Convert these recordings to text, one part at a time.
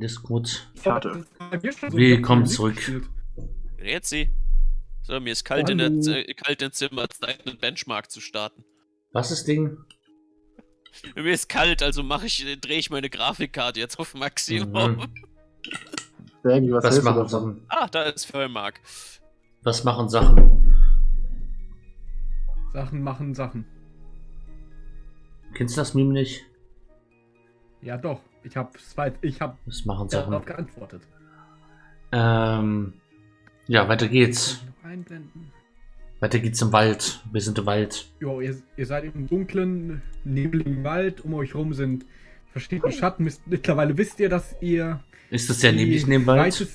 in Discord. Karte. Willkommen zurück. Jetzt sie. So, mir ist kalt, in der, äh, kalt im Zimmer, Zeit einen Benchmark zu starten. Was ist Ding? Mir ist kalt, also mache ich, drehe ich meine Grafikkarte jetzt auf Maximum. Mhm. Bergi, was, Was machen? Sachen? Ah, da ist Vollmark. Was machen Sachen? Sachen machen Sachen. Kennst du das Meme nicht? Ja, doch. Ich habe ich hab Was machen darauf Sachen? geantwortet. Ähm, ja, weiter geht's. Weiter geht's im Wald. Wir sind im Wald. Jo, ihr, ihr seid im dunklen, nebligen Wald. Um euch rum sind verschiedene Schatten. Mittlerweile wisst ihr, dass ihr. Ist es sehr neblig in dem Wald?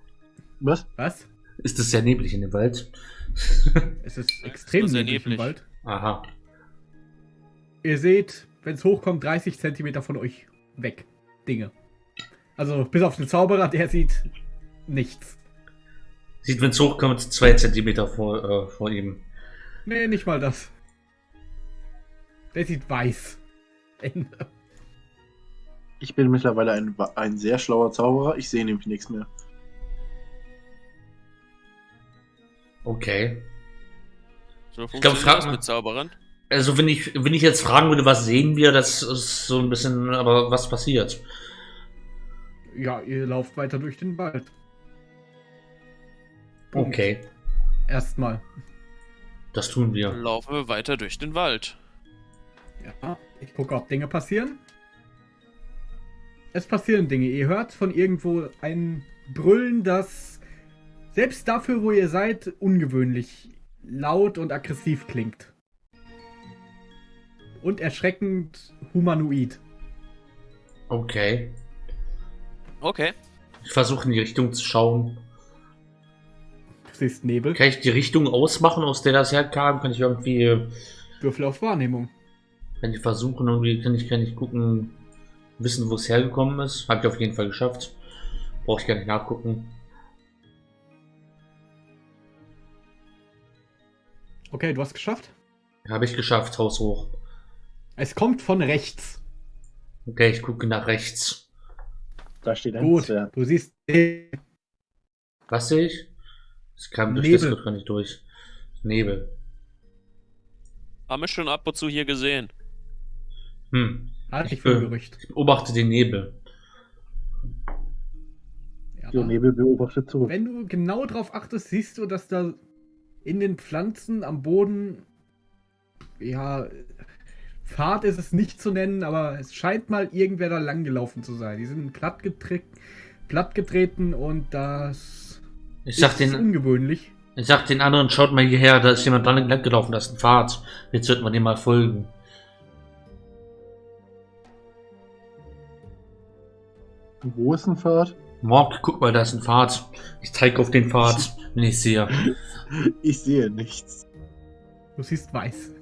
Was? Was? Ist es sehr neblig in dem Wald? Es ist extrem sehr neblig im neblig. Wald. Aha. Ihr seht, wenn es hochkommt, 30 Zentimeter von euch weg. Dinge. Also bis auf den Zauberer, der sieht nichts. Sieht, wenn es hochkommt, zwei Zentimeter vor, äh, vor ihm. Nee, nicht mal das. Der sieht weiß. Ende. Ich bin mittlerweile ein, ein sehr schlauer Zauberer. Ich sehe nämlich nichts mehr. Okay. So glaub, funktioniert frag das mal- mit Zauberern. Also, wenn ich, wenn ich jetzt fragen würde, was sehen wir, das ist so ein bisschen, aber was passiert? Ja, ihr lauft weiter durch den Wald. Punkt. Okay, Erstmal. das tun wir. Laufen wir weiter durch den Wald. Ja, ich gucke, ob Dinge passieren. Es passieren Dinge. Ihr hört von irgendwo ein Brüllen, das selbst dafür, wo ihr seid, ungewöhnlich laut und aggressiv klingt. Und erschreckend humanoid. Okay. Okay. Ich versuche in die Richtung zu schauen. Du siehst Nebel. Kann ich die Richtung ausmachen, aus der das herkam? Kann ich irgendwie, Würfel auf Wahrnehmung. wenn ich versuchen, irgendwie kann ich, kann ich gucken, wissen, wo es hergekommen ist? Hab ich auf jeden Fall geschafft. Brauche ich gar nicht nachgucken. Okay, du hast geschafft. Habe ich geschafft, Haus hoch. Es kommt von rechts. Okay, ich gucke nach rechts. Da steht ein Gut, Zwerg. du siehst Was sehe ich? Es kam durch Nebel. das gar nicht durch. Nebel. Haben wir schon ab und zu hier gesehen. Hm. Halte ich Ich für ein Gerücht. Ich beobachte den Nebel. Ja. Der Nebel beobachtet zurück. Wenn du genau drauf achtest, siehst du, dass da in den Pflanzen am Boden, ja, Pfad ist es nicht zu nennen, aber es scheint mal irgendwer da lang gelaufen zu sein. Die sind platt, platt getreten und das Ich sag, ist den, ungewöhnlich. ich sag den anderen, schaut mal hierher, da ist jemand dran lang gelaufen, da ist ein Pfad. Jetzt sollten wir dem mal folgen. Wo ist ein Pfad? Morg, guck mal, da ist ein Pfad. Ich zeige auf den Pfad, wenn ich sehe. Ich sehe nichts. Du siehst weiß.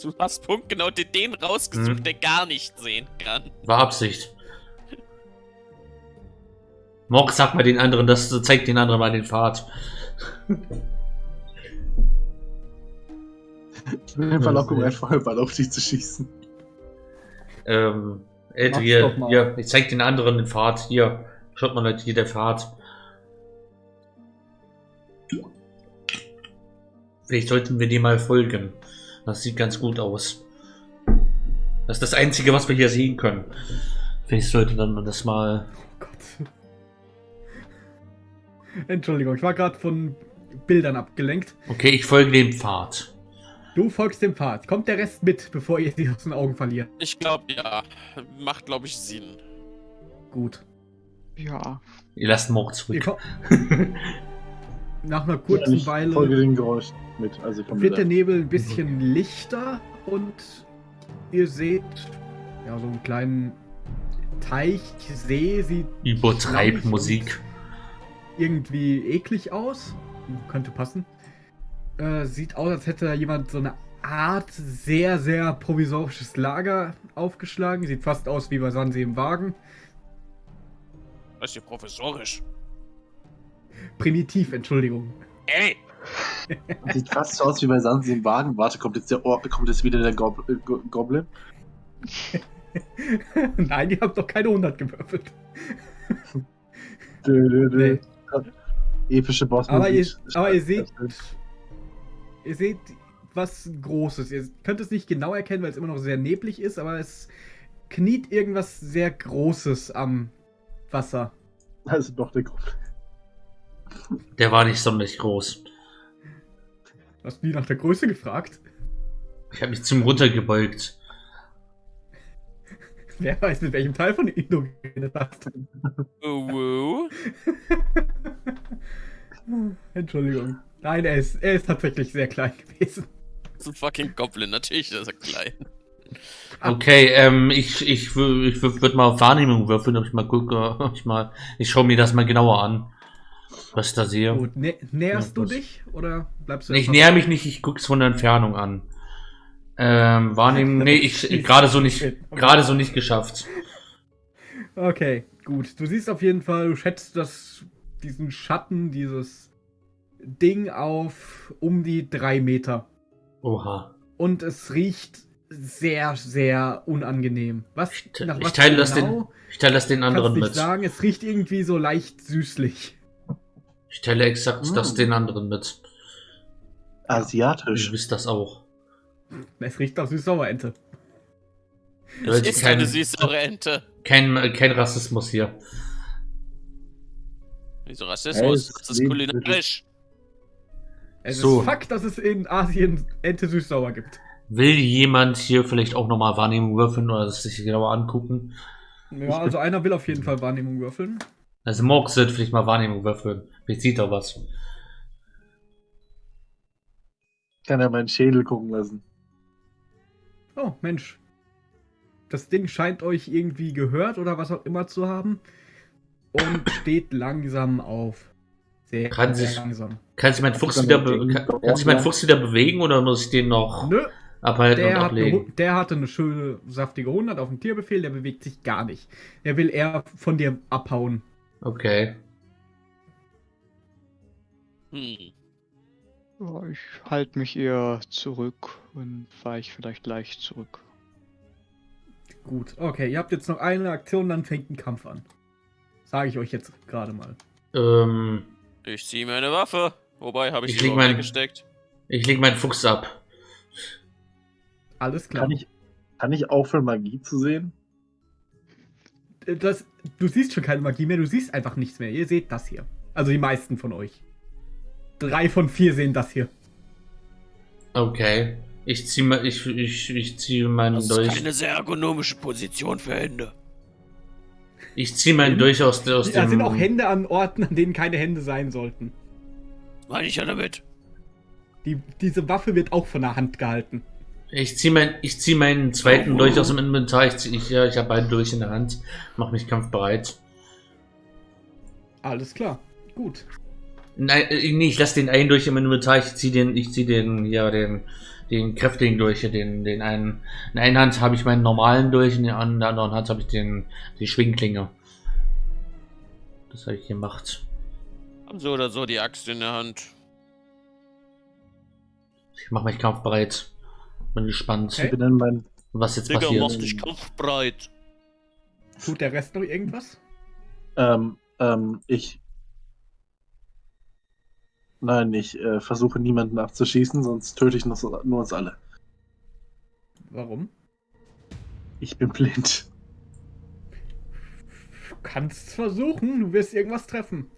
Du hast punktgenau den, den rausgesucht, Hm. der gar nicht sehen kann. War Absicht. Morg, sag mal den anderen, das zeigt den anderen mal den Pfad. Ich bin in Verlockung, einfach einen Ball auf dich zu schießen. Ähm, Ed, Mach's hier, doch mal. hier, ich zeig den anderen den Pfad. Hier, schaut mal Leute, hier der Pfad. Vielleicht sollten wir dem mal folgen. Das sieht ganz gut aus. Das ist das Einzige, was wir hier sehen können. Vielleicht sollte dann das mal. Oh Gott. Entschuldigung, ich war gerade von Bildern abgelenkt. Okay, ich folge dem Pfad. Du folgst dem Pfad. Kommt der Rest mit, bevor ihr sie aus den Augen verliert? Ich glaube, ja. Macht, glaube ich, Sinn. Gut. Ja. Ihr lasst Ihr zurück. nach einer kurzen ich Weile. folge den Geräusch mit. Also ich komme wird der. Nebel ein bisschen lichter und ihr seht ja so einen kleinen Teich, See, sieht Übertreib Musik. irgendwie eklig aus. Könnte passen. Äh, sieht aus, als hätte da jemand so eine Art sehr, sehr provisorisches Lager aufgeschlagen. Sieht fast aus wie bei Sansee im Wagen. Das ist hier professorisch. Primitiv, Entschuldigung. Ey! Sieht fast so aus wie bei Sansi im Wagen. Warte, kommt jetzt, der Or kommt jetzt wieder der Gob äh, Go Goblin? Nein, ihr habt doch keine 100 gewürfelt. Dö, dö, dö. Nee. Epische Boss. Aber ihr, aber ihr seht, ihr seht was Großes. Ihr könnt es nicht genau erkennen, weil es immer noch sehr neblig ist, aber es kniet irgendwas sehr Großes am Wasser. Also doch der Gruppe. Der war nicht sonderlich groß. Hast du nie nach der Größe gefragt? Ich habe mich zum runtergebeugt. Wer weiß, mit welchem Teil von Indo geredet hast. Oh, wow. Entschuldigung. Nein, er ist, er ist tatsächlich sehr klein gewesen. Das ist ein fucking Goblin, natürlich ist er klein. Okay, ähm, ich, ich, ich würde mal auf Wahrnehmung würfeln, ob ich mal gucke, ob ich mal, ich schaue mir das mal genauer an, was ich da sehe. Gut, nä näherst Ja, du dich oder bleibst du Ich erstmal- näher mich nicht, ich gucke es von der Entfernung an. Ähm, Wahrnehmung, nee, ich, ich gerade so nicht, gerade so nicht geschafft. Okay, gut. Du siehst auf jeden Fall, du schätzt das, diesen Schatten, dieses Ding auf um die drei Meter. Oha. Und es riecht sehr, sehr unangenehm. Was, Ich nach ich was teile das genau, Ich teile das den kannst anderen nicht mit. sagen. Es riecht irgendwie so leicht süßlich. Ich teile exakt Mm. das den anderen mit. Asiatisch. wisst das auch. Es riecht nach Süß-Sauerente. Das Leute, ist kein- eine süße Ente. Kein, kein Rassismus hier. Wieso Rassismus? Hey, Das ist kulinarisch. Es So. ist Fakt, dass es in Asien Ente süß-sauer gibt. Will jemand hier vielleicht auch nochmal Wahrnehmung würfeln oder das sich genauer angucken? Ja, also einer will auf jeden Fall Wahrnehmung würfeln. Also Morgs wird vielleicht mal Wahrnehmung würfeln. Vielleicht sieht er was. Kann er meinen Schädel gucken lassen. Oh, Mensch. Das Ding scheint euch irgendwie gehört oder was auch immer zu haben. Und steht langsam auf. Sehr, Kann sehr sich- langsam. Kann sich mein Fuchs wieder, kann, kann sich mein. Fuchs wieder bewegen oder muss ich den noch Nö, abhalten der, und hat eine, ablegen? Der hatte eine schöne, saftige 100 auf dem Tierbefehl, der bewegt sich gar nicht. Der will eher von dir abhauen. Okay. Hm. Ja, ich halte mich eher zurück und fahre ich vielleicht leicht zurück. Gut, okay, ihr habt jetzt noch eine Aktion, dann fängt ein Kampf an. Sage ich euch jetzt gerade mal. Ähm, Ich ziehe meine Waffe. Wobei, habe ich, Ich überhaupt mein- weggesteckt? ich leg meinen Fuchs ab. Alles klar. Kann ich, kann ich aufhören, Magie zu sehen? Äh, Das, du siehst schon keine Magie mehr, du siehst einfach nichts mehr. Ihr seht das hier. Also die meisten von euch. Drei von vier sehen das hier. Okay. Ich zieh mal, ich, ich, ich ziehe meinen Das ist Dolch. keine sehr ergonomische Position für Hände. Ich ziehe meinen Dolch aus, aus Da dem. sind auch Hände an Orten, an denen keine Hände sein sollten. Meine ich ja damit? Die, diese Waffe wird auch von der Hand gehalten. Ich ziehe mein, ich zieh meinen zweiten Dolch aus dem Inventar. Ich, zieh, ich, ja, ich habe beide Dolch in der Hand. Mach mich kampfbereit. Alles klar. Gut. Nein, äh, nee, ich lasse den einen durch im Inventar. Ich ziehe den, ich ziehe den, ja, den, den kräftigen durch, den, den einen. In einer Hand habe ich meinen normalen durch, in der anderen Hand habe ich den, die Schwingklinge. Das habe ich gemacht. Haben so oder so die Axt in der Hand. Ich mache mich kampfbereit. Bin gespannt, Okay. Ich bin dann mein. was jetzt Digga, passiert. mach dich kampfbereit. Tut der Rest noch irgendwas? Ähm, ähm, ich. Nein, ich äh, versuche niemanden abzuschießen, sonst töte ich noch, nur uns alle. Warum? Ich bin blind. Du kannst versuchen, du wirst irgendwas treffen.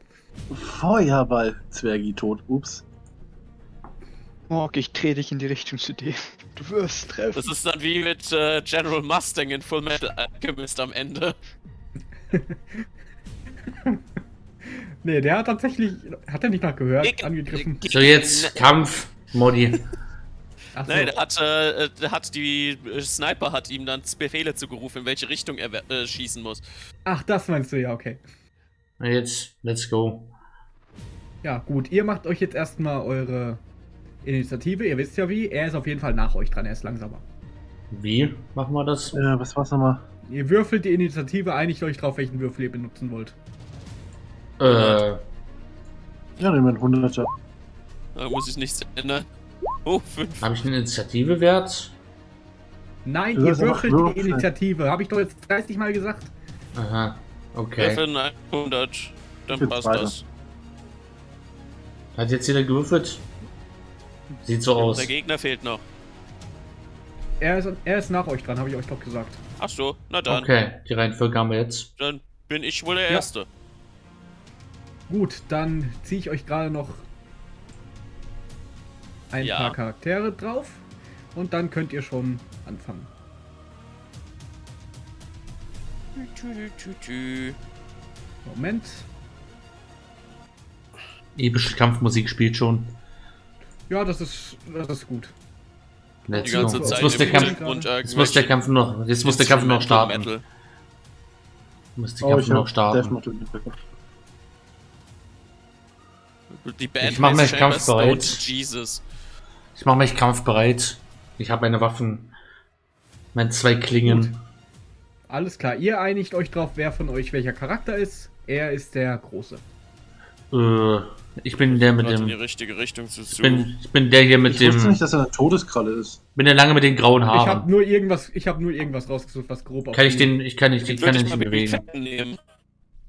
Feuerball, Zwergi tot. Ups. Morg, ich drehe dich in die Richtung zu dem. Du wirst treffen. Das ist dann wie mit äh, General Mustang in Full Metal Alchemist am Ende. Nee, der hat tatsächlich. Hat er nicht nach gehört? Ich- angegriffen. ich- So, jetzt Kampf, Modi. Achso. Nein, der hat, äh, der hat die äh, Sniper hat ihm dann Befehle zugerufen, in welche Richtung er äh, schießen muss. Ach, das meinst du ja, okay. Jetzt, let's go. Ja, gut. Ihr macht euch jetzt erstmal eure Initiative. Ihr wisst ja wie. Er ist auf jeden Fall nach euch dran. Er ist langsamer. Wie machen wir das? Äh, was war's nochmal? Ihr würfelt die Initiative, einigt euch drauf, welchen Würfel ihr benutzen wollt. Äh, Ja, nehmen wir einen 100er. Da muss ich nichts ändern. Oh, fünf. habe ich einen Initiative-Wert? Nein, ihr würfelt die. Initiative. Habe ich doch jetzt 30 Mal gesagt. Aha. Okay. Würfeln 100, dann passt Zweiter. das. Hat jetzt jeder gewürfelt? Sieht so aus. Der Gegner fehlt noch. Er ist, er ist nach euch dran, habe ich euch doch gesagt. Ach so, na dann. Okay, die Reihenfolge haben wir jetzt. Dann bin ich wohl der Ja. Erste. Gut, dann ziehe ich euch gerade noch ein Ja. paar Charaktere drauf und dann könnt ihr schon anfangen. Moment. Epische Kampfmusik spielt schon. Ja, das ist, das ist gut. Let's Die ganze go. Zeit Jetzt muss der Kampf, jetzt muss der Kampf noch, jetzt muss der Kampf noch starten. Metal. Muss der Oh, Kampf ich noch starten. Die Band Ich mach heißt mich kampfbereit. Jesus. Ich mache mich kampfbereit. Ich habe meine Waffen. Meine zwei Klingen. Alles klar, ihr einigt euch drauf, wer von euch welcher Charakter ist. Er ist der Große. Äh, ich bin der mit Gerade in die dem. richtige Richtung zu Ich bin, ich bin der hier mit Ich wusste dem. nicht, dass er eine Todeskralle ist. Bin der lange mit den grauen Ich habe Haaren. nur irgendwas, ich habe nur irgendwas rausgesucht, was grob auf Kann ich den, ich kann nicht, ich Den kann ich nicht bewegen.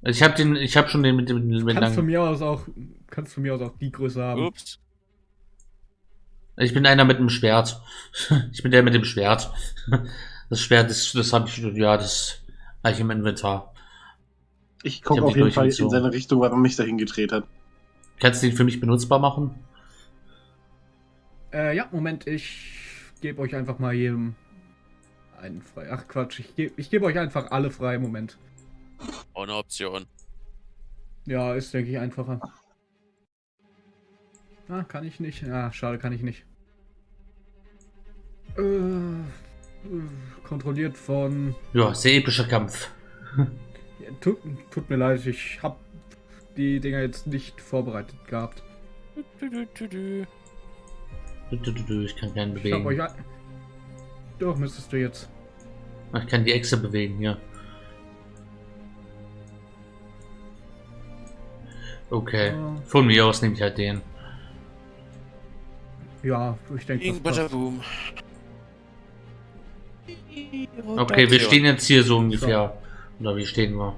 Also ich habe den, ich habe schon den mit dem mit Kannst von langen. mir aus auch, kannst von mir aus auch die Größe haben. Ups. Ich bin einer mit dem Schwert. Ich bin der mit dem Schwert. Das Schwert, das, das habe ich, ja, das habe ich im Inventar. Ich Ich gucke hab auf die jeden Fall in seine Richtung, weil er mich dahin gedreht hat. Kannst du den für mich benutzbar machen? Äh, ja, Moment, ich gebe euch einfach mal jedem einen frei. Ach Quatsch, ich gebe ich gebe euch einfach alle frei. Moment. Ohne Option. Ja, ist, denke ich, einfacher. Ah, kann ich nicht. Ah, schade, kann ich nicht. Äh, äh, kontrolliert von. Ja, sehr epischer Kampf. Ja, tut, tut mir leid, ich habe die Dinger jetzt nicht vorbereitet gehabt. Ich kann keinen Ich habe euch. bewegen. ein- Doch, müsstest du jetzt. Ich kann die Echse bewegen, ja. Okay. Ja. Von mir aus nehme ich halt den. Ja, ich denke, das boom. Okay, wir stehen jetzt hier so ungefähr. Oder wie stehen wir?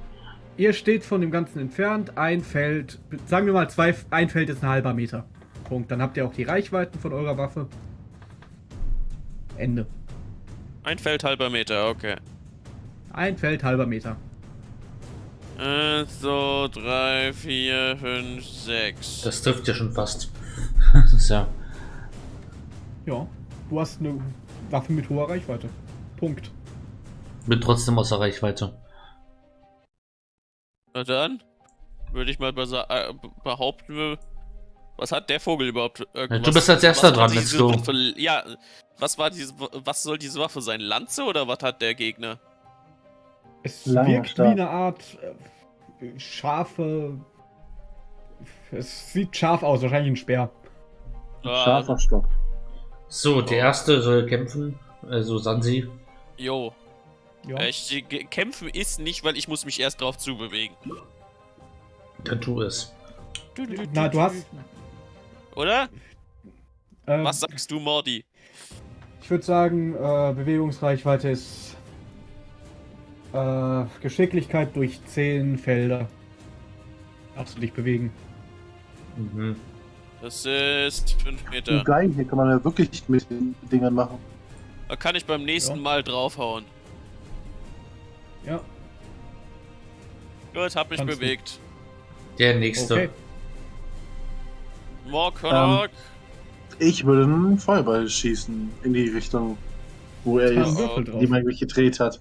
Ihr steht von dem Ganzen entfernt. Ein Feld, sagen wir mal, zwei, ein Feld ist ein halber Meter. Punkt. Dann habt ihr auch die Reichweiten von eurer Waffe. Ende. Ein Feld halber Meter, okay. Ein Feld, halber Meter. Eins, zwei, drei, vier, fünf, sechs. Das trifft ja schon fast. Das ist ja. Ja. Du hast eine Waffe mit hoher Reichweite. Punkt. Bin trotzdem außer Reichweite. Na dann würde ich mal äh, behaupten, was hat der Vogel überhaupt? Irgendwas, du bist als erster dran, let's go. Waffe, ja, was war diese, was soll diese Waffe sein? Lanze oder was hat der Gegner? Es Langer wirkt Stab. wie eine Art äh, scharfe. Es sieht scharf aus, wahrscheinlich ein Speer. Ah, Scharfer Stock. So, der erste soll kämpfen. Also Sansi. jo, Ja. ich, ge- kämpfen ist nicht, weil ich muss mich erst drauf zubewegen. Dann tu es. Na, du hast. Oder? Äh, Was sagst du, Mordi? Ich würde sagen, äh, Bewegungsreichweite ist äh, Geschicklichkeit durch 10 Felder. Darfst du dich bewegen. Mhm. Das ist 5 Meter. Geil, hier kann man ja wirklich mit den Dingern machen. Da kann ich beim nächsten Ja. Mal draufhauen. Ja, Gut, hab mich Kannst du. bewegt. Der nächste. okay. Morkonok. Ich würde einen Feuerball schießen in die Richtung, wo er jetzt die man mich gedreht hat.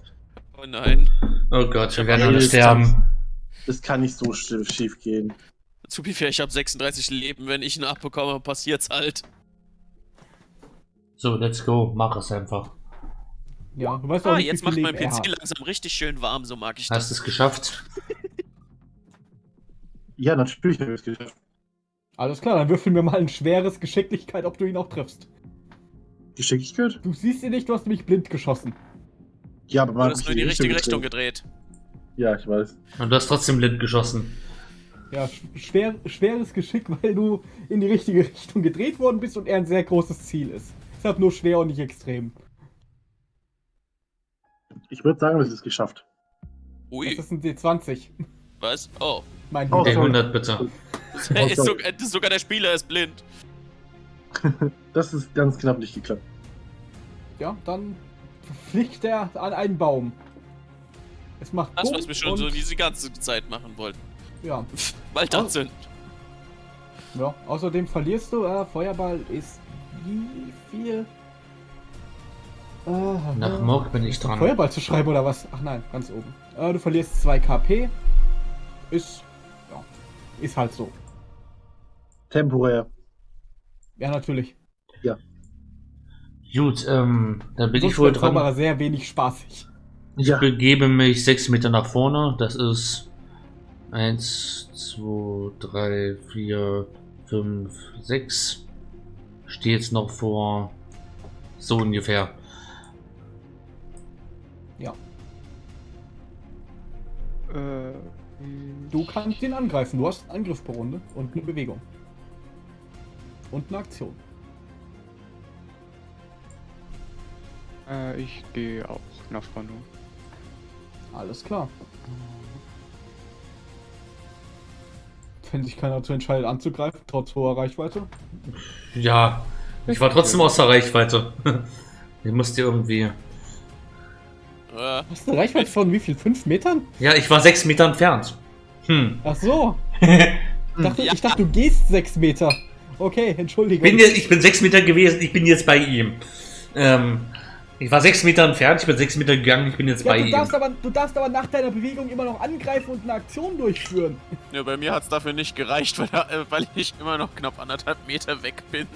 Oh nein. Oh Gott, wir werden alle sterben. Das kann nicht so sch- schief gehen. Zu viel fair, ich habe 36 Leben. Wenn ich ihn abbekomme, passiert's halt. So, let's go. Mach es einfach. Ja, du weißt auch Ah, nicht, jetzt macht mein PC hat. langsam richtig schön warm, so mag ich Hast das. es geschafft? Ja, natürlich habe ich es geschafft. Alles klar, dann würfeln wir mal ein schweres Geschicklichkeit, ob du ihn auch triffst. Geschicklichkeit? Du siehst ihn nicht, du hast nämlich blind geschossen. Ja, aber Du man hast hat nur mich in die richtige Richtung gedreht. gedreht. Ja, ich weiß. Und du hast trotzdem blind geschossen. Ja, sch- schwer, schweres Geschick, weil du in die richtige Richtung gedreht worden bist und er ein sehr großes Ziel ist. Deshalb nur schwer und nicht extrem. Ich würde sagen, das ist geschafft. Ui, Das ist ein D20. was? Oh. Mein Oh, Der sorry. 100 bitte. ist sogar, das ist sogar der Spieler ist blind. Das ist ganz knapp nicht geklappt. Ja, dann fliegt er an einen Baum. Es macht Das, was wir schon so diese ganze Zeit machen wollten. Ja, Wald Oh. anzünden. ja. Außerdem verlierst du. Äh, Feuerball ist wie viel? Äh, Nach Morg bin ich dran. Feuerball zu schreiben oder was? Ach nein, ganz oben. Äh, du verlierst 2 KP. Ist. Ja. Ist halt so. Temporär. Ja, natürlich. Gut, ähm, dann bin Sonst ich wohl wird Zauberer dran. sehr wenig spaßig. Ich Ja. begebe mich 6 Meter nach vorne. Das ist 1, 2, 3, 4, 5, 6. Stehe jetzt noch vor so ungefähr. Äh, Du kannst ihn angreifen. Du hast einen Angriff pro Runde und eine Bewegung. Und eine Aktion. äh, ich gehe auch nach vorne. Alles klar. Wenn sich keiner dazu entscheidet anzugreifen, trotz hoher Reichweite. Ja, ich war trotzdem außer Reichweite. Ich musste irgendwie. Äh, Hast du eine Reichweite von wie viel? 5 Metern? Ja, ich war 6 Meter entfernt. Hm. Ach so. Ich dachte, Ja. ich dachte du gehst 6 Meter. Okay, Entschuldigung. bin jetzt, ich bin 6 Meter gewesen, ich bin jetzt bei ihm. Ähm, ich war 6 Meter entfernt, ich bin 6 Meter gegangen, ich bin jetzt ja, bei du, ihm. darfst aber, du darfst aber nach deiner Bewegung immer noch angreifen und eine Aktion durchführen. ja, bei mir hat es dafür nicht gereicht, weil, äh, weil ich immer noch knapp anderthalb Meter weg bin.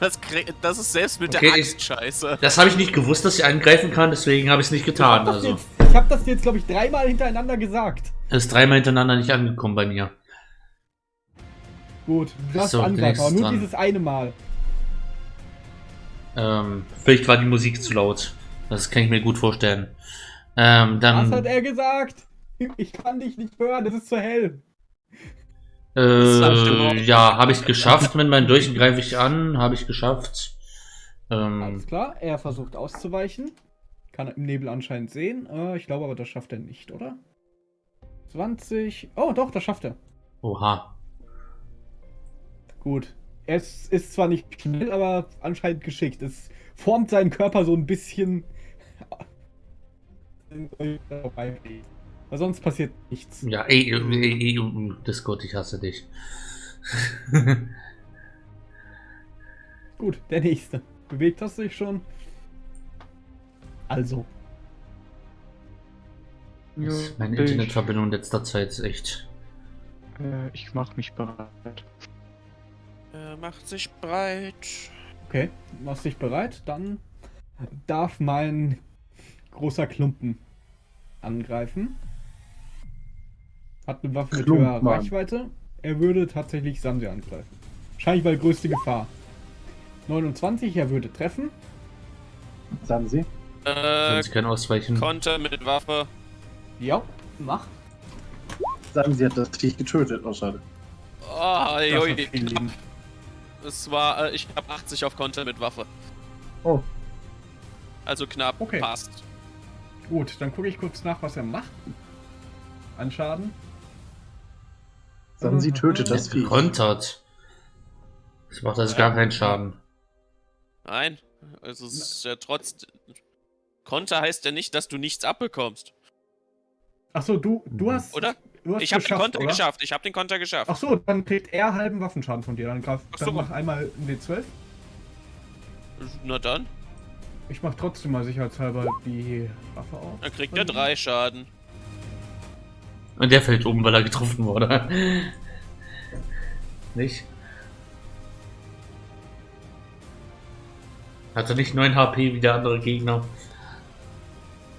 Das, das ist selbst mit Okay, der ich- Axt scheiße. Das habe ich nicht gewusst, dass ich angreifen kann, deswegen habe ich es nicht Ich getan. hab das Also, jetzt, ich hab das jetzt, glaube ich, dreimal hintereinander gesagt. es ist dreimal hintereinander nicht angekommen bei mir. Gut, du darfst So, angreifen, aber nur dran. dieses eine Mal. Ähm, vielleicht war die Musik zu laut. Das kann ich mir gut vorstellen. Ähm, Was hat dann, er gesagt? Ich kann dich nicht hören, es ist zu hell. äh, ja, habe ich geschafft. Mit meinen Durchen greife ich an, habe ich geschafft. Ähm, Alles klar, er versucht auszuweichen. Kann er im Nebel anscheinend sehen. Äh, ich glaube aber, das schafft er nicht, oder? 20. Oh, doch, das schafft er. oha. Gut. Er ist, zwar nicht schnell, aber anscheinend geschickt. Es formt seinen Körper so ein bisschen. Weil sonst passiert nichts. Ja, ey, ey, ey, ey, Discord, ich hasse dich. Gut, der nächste. Bewegt hast du dich schon? Also. Ja, Meine Internetverbindung in letzter Zeit ist echt. äh, ich mache mich bereit. Er macht sich breit. Okay, machst dich bereit? Dann darf mein großer Klumpen angreifen. Hat eine Waffe mit höherer Klumpmann. Reichweite. Er würde tatsächlich Sanse angreifen. Wahrscheinlich bei größte Gefahr. 29, er würde treffen. Sagen Sie. Äh, sie können ausweichen. Konter mit Waffe. Ja, mach. Sagen Sie, hat das Viech getötet. Oh, schade. Oh, Das hat joi. viel Leben. Es war, äh, ich habe 80 auf Konter mit Waffe. Oh, Also knapp, Okay. passt. Gut, dann gucke ich kurz nach, was er macht. An Schaden. sagen Sie, tötet Er das ist Viech. gekontert. Das macht also gar keinen Schaden. Nein, also es ist ja trotz. Konter heißt ja nicht, dass du nichts abbekommst, Achso, du, du hast. oder? Du hast Ich habe den Konter oder? geschafft. Ich habe den Konter geschafft. Achso, dann kriegt er halben Waffenschaden von dir. Dann, greif, Ach so. dann mach einmal ein W12. Na dann, Ich mach trotzdem mal sicherheitshalber die Waffe auf. dann kriegt er drei Schaden. Und der fällt um, weil er getroffen wurde. Nicht? Hat er nicht 9 HP wie der andere Gegner?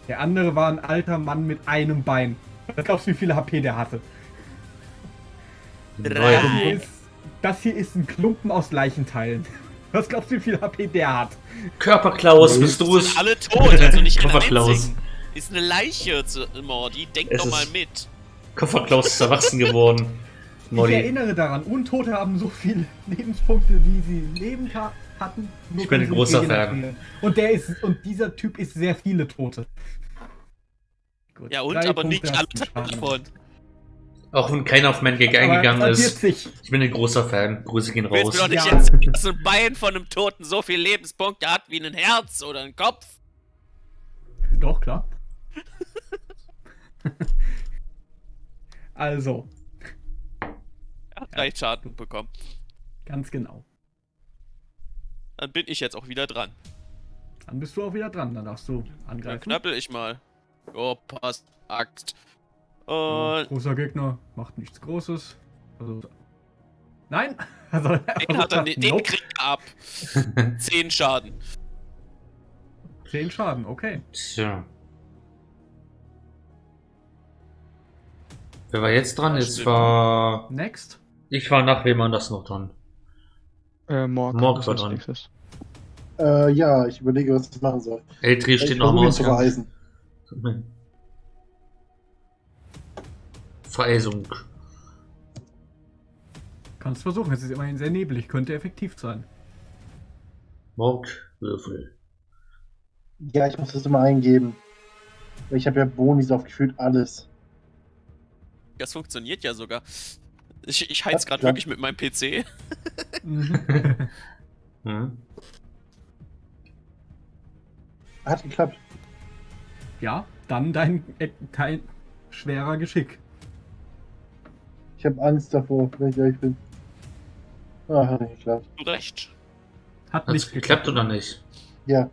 Der andere war ein alter Mann mit einem Bein. Was glaubst du, wie viele HP der hatte? Das Drei. hier ist, das hier ist ein Klumpen aus Leichenteilen. Was glaubst du, wie viel HP der hat? Körperklaus, bist du es? Sind alle tot, also nicht einzigen. Ist eine Leiche, zu- Mordi. Denk Es doch mal mit. Kofferklaus ist erwachsen geworden. Ich Molly. erinnere daran, Untote haben so viele Lebenspunkte, wie sie Leben ha hatten. Nur Ich bin ein großer Fan. Und der ist und dieser Typ ist sehr viele Tote. Gut. Ja, und aber Punkte nicht hast alle du Schaden. davon. Auch wenn keiner auf mein Gag eingegangen ist. sich. Ich bin ein großer Fan. Grüße gehen Du willst raus. mir doch nicht Ja. erzählen, dass ein Bein von einem Toten so viele Lebenspunkte hat wie ein Herz oder ein Kopf. Doch, klar. also, Er hat drei Schaden bekommen. ganz genau. Dann bin ich jetzt auch wieder dran. Dann bist du auch wieder dran. Dann darfst du Dann angreifen. knappel ich mal. Oh, passt. Axt. Und großer Gegner macht nichts Großes. Also, nein! Also, den, hat er, den Nope. kriegt er ab. Zehn Schaden. 10 Schaden, okay. Tja. Wer war jetzt dran? Das Jetzt stimmt. war. Next. Ich war nach wem anders noch dran. Äh, Morg, war dran. Äh, ja, ich überlege, was ich machen soll. Eltri steht ich noch Vereisung. Kannst versuchen, es ist immerhin sehr neblig, könnte effektiv sein. Mordwürfel. Ja, ich muss das immer eingeben. Weil Ich habe ja Bonis auf gefühlt alles. Das funktioniert ja sogar. Ich, ich heiz gerade wirklich mit meinem PC. Hm? Hat geklappt. Ja, dann dein, dein schwerer Geschick. Ich habe Angst davor, wenn ich ehrlich bin. Ah, hat nicht geklappt. Du recht. Hat Hat's nicht geklappt oder nicht? Ja,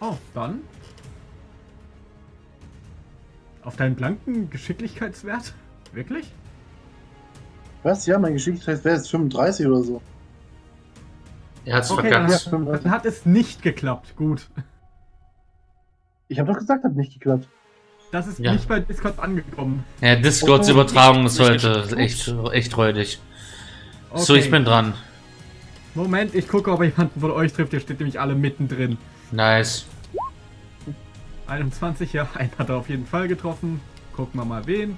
Oh, dann. Auf deinen blanken Geschicklichkeitswert? Wirklich? was? Ja, mein Geschicklichkeit wäre jetzt 35 oder so. Er hat's Okay, dann, hat, 35. dann hat es nicht geklappt. Gut. Ich habe doch gesagt, hat nicht geklappt. Das ist Ja. nicht bei Discord angekommen. Ja, Discords Oh, Übertragung ist heute echt, echt räudig. Okay. So, ich bin dran. Moment, ich gucke, ob jemanden von euch trifft. Ihr steht nämlich alle mittendrin. Nice. 21, ja, einen hat er auf jeden Fall getroffen. Gucken wir mal wen.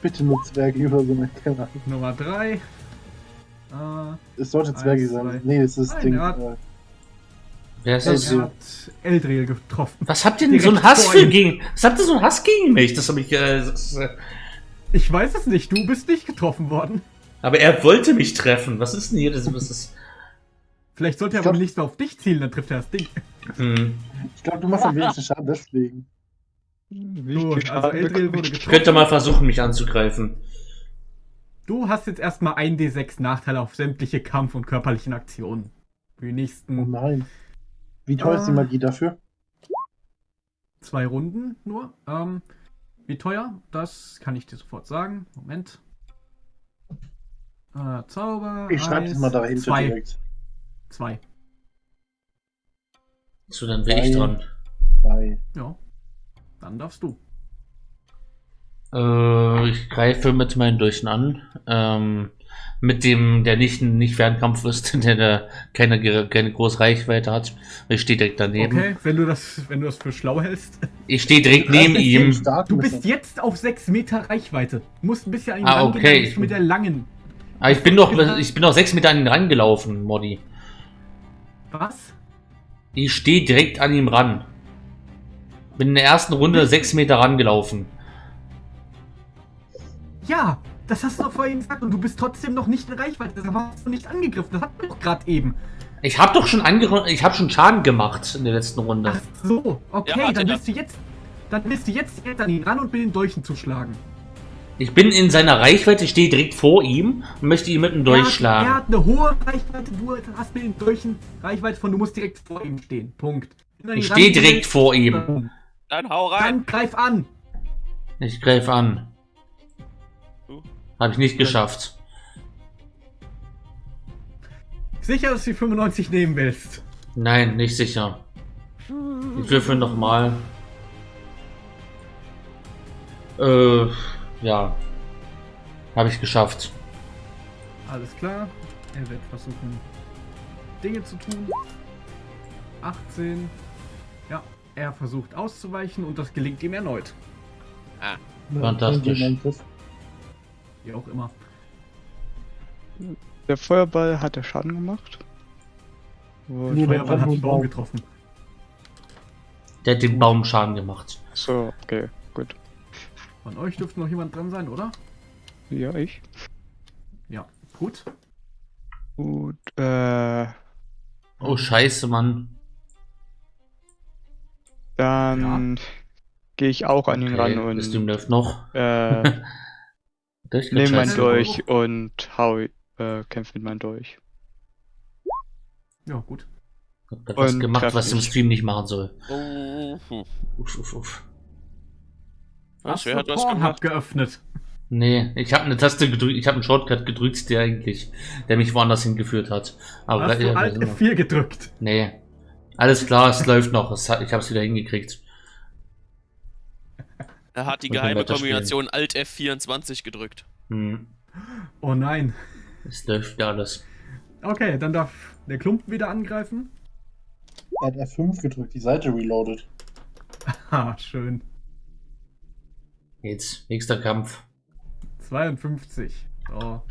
Bitte nur Zwerge über so eine Ahnung. Nummer 3. Äh, Es sollte Zwerge zwei. sein. Nee, es ist Nein, Ding. Hat- Wer ist Das das? ist- er hat Eldriel getroffen. Was habt ihr denn so einen Hass für gegen. Was habt ihr so einen Hass gegen mich? Das habe ich. Äh, das, äh, Ich weiß es nicht, du bist nicht getroffen worden. aber er wollte mich treffen. Was ist denn hier? Das, was ist. Vielleicht sollte er aber nicht so auf dich zielen, dann trifft er das Ding. Hm. Ich glaube, du machst am wenigsten Schaden deswegen. So, also Eldriel bekomme wurde getroffen. könnte mal versuchen, mich anzugreifen. Du hast jetzt erstmal 1d6 Nachteile auf sämtliche Kampf- und körperlichen Aktionen. Für die Oh nächsten nein. Wie teuer ist die Ah. Magie dafür? zwei Runden nur. Ähm, wie teuer? Das kann ich dir sofort sagen. Moment. Äh, Zauber. Ich schreibe es mal dahinter zwei. direkt. Zwei. So, dann wäre ich dran. Zwei. Ja. Dann darfst du. Äh, ich greife mit meinen Durchen an. Ähm, mit dem, der nicht, nicht Fernkampf ist, der, der keine, keine große Reichweite hat. Ich stehe direkt daneben. Okay, wenn du das, wenn du das für schlau hältst. Ich stehe direkt neben ihm. Du bist jetzt auf 6 Meter Reichweite. Du musst ein bisschen an ihn Ah, okay. mit der langen. Aber ich bin doch, ich bin doch sechs Meter an ihn rangelaufen, Modi. Was? Ich stehe direkt an ihm ran. Bin in der ersten Runde sechs Meter rangelaufen. Ja, das hast du doch vorhin gesagt und du bist trotzdem noch nicht in Reichweite. Deshalb hast du nicht angegriffen. Das hatten wir doch gerade eben. Ich habe doch schon ange ich habe schon Schaden gemacht in der letzten Runde. Ach so, okay, Ja, dann da- willst du jetzt. Dann willst du jetzt an ihn ran und mit den Dolchen zuschlagen. Ich bin in seiner Reichweite, stehe direkt vor ihm und möchte ihn mit dem Er hat, er durchschlagen. hat eine hohe Reichweite, du hast mit den Dolchen Reichweite von, du musst direkt vor ihm stehen. Punkt. Ich stehe direkt vor ihm. Dann, hau rein. dann greif an. Ich greife an. Habe ich nicht geschafft. Sicher, dass du die 95 nehmen willst. Nein, nicht sicher. Ich würfel nochmal. Äh, ja. Habe ich geschafft. Alles klar. Er wird versuchen, Dinge zu tun. 18. Ja, er versucht auszuweichen und das gelingt ihm erneut. Ah, Fantastisch. Wie auch immer. Der Feuerball hat der Schaden gemacht. Und Nee, der Feuerball hat Baum- einen Baum getroffen. Der hat den Baum Schaden gemacht. So, okay, gut. Von euch dürfte noch jemand dran sein, oder? Ja, ich. Ja, gut. Gut, äh, Oh, scheiße, Mann. dann gehe ich auch an ihn Okay, ran das Ding und läuft noch. äh, Das nehme mein. Dolch und hau, äh, kämpfe mit meinem Dolch. Ja, gut. Hab grad was Und gemacht, was im mich. Stream nicht machen soll. Hm. Uff, uff, uff. Was? Wer hat was gemacht? geöffnet? Nee, ich habe eine Taste gedrückt, ich habe einen Shortcut gedrückt, der eigentlich, der mich woanders hingeführt hat. Aber Hast ja, du Alt sind noch- F4 gedrückt? Nee. Alles klar, es läuft noch. Es hat, ich habe es wieder hingekriegt. Er hat die geheime. Kombination Alt F24 gedrückt. Hm. Oh nein. Es läuft alles. Okay, dann darf der Klumpen wieder angreifen. Er hat F5 gedrückt, die Seite reloaded. Ha, schön. Jetzt, nächster Kampf. 52. So.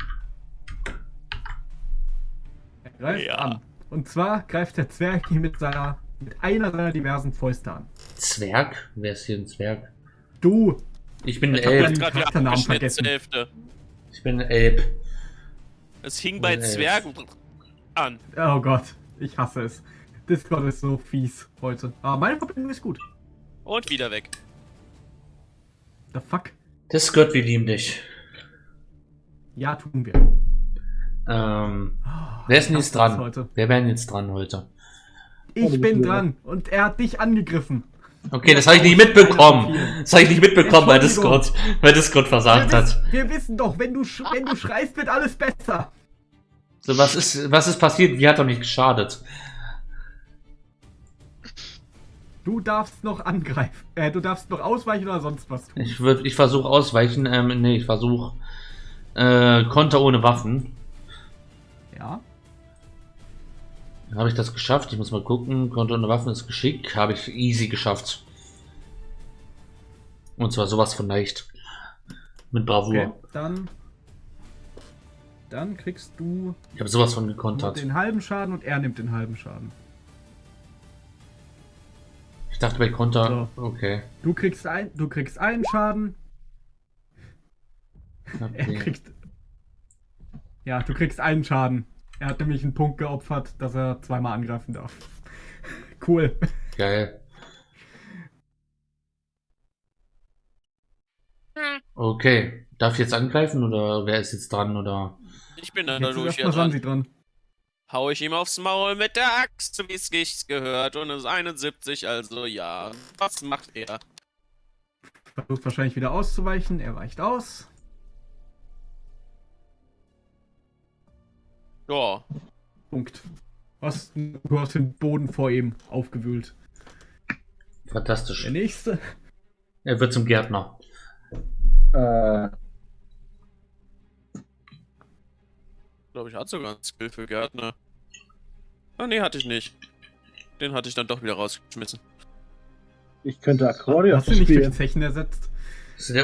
Er greift Ja. an. Und zwar greift der Zwerg ihn mit seiner mit einer seiner diversen Fäuste an. Zwerg? Wer ist hier ein Zwerg? Du! Ich bin ein Ich hab Er Elb. Charakternamen abgeschnitten zur vergessen. Hälfte. Ich bin ein Elb. Es hing bei. Zwergen an. Oh Gott, ich hasse es. Discord ist so fies heute. Aber meine Verbindung ist gut. Und wieder weg. The fuck? Das Gott, wir lieben dich. Ja, tun wir. Ähm, wer ist denn Ich jetzt dran? Heute. Wer wäre denn jetzt dran heute? Ich bin dran und er hat dich angegriffen. Okay, das habe ich nicht mitbekommen. Das habe ich nicht mitbekommen, weil Discord, weil Discord versagt wir, hat. wissen, wir wissen doch, wenn du, wenn du schreist, wird alles besser. So, was ist, was ist passiert? Wie hat er mich geschadet? Du darfst noch angreifen. Äh, du darfst noch ausweichen oder sonst was tun. Ich würde, ich versuche ausweichen. Ähm, nee, ich versuche äh, Konter ohne Waffen. Habe ich das geschafft? Ich muss mal gucken. Konter ohne Waffen ist Geschick. Habe ich easy geschafft. Und zwar sowas von leicht. Mit Bravour. Okay, dann. Dann kriegst du Ich habe sowas von gekontert. den halben Schaden und er nimmt den halben Schaden. Ich dachte bei Konter. Okay. Du kriegst ein, du kriegst einen Schaden, er kriegt. Ja, du kriegst einen Schaden. Er hat nämlich einen Punkt geopfert, dass er zweimal angreifen darf. Cool. Geil. Okay. Darf ich jetzt angreifen oder wer ist jetzt dran oder? Ich bin dann durch hier dran. Sansi dran. Hau ich ihm aufs Maul mit der Axt, wie es sich gehört. Und es ist 71, also ja. Was macht er? Versucht wahrscheinlich wieder auszuweichen. Er weicht aus. Ja. Punkt. Was, du hast den Boden vor ihm aufgewühlt. Fantastisch. Der nächste. Er wird zum Gärtner. Äh, Ich glaube, ich hatte sogar einen Skill für Gärtner. Ah, nee, hatte ich nicht. Den hatte ich dann doch wieder rausgeschmissen. ich könnte Akkordeon Hast du nicht durch. Zechen ersetzt?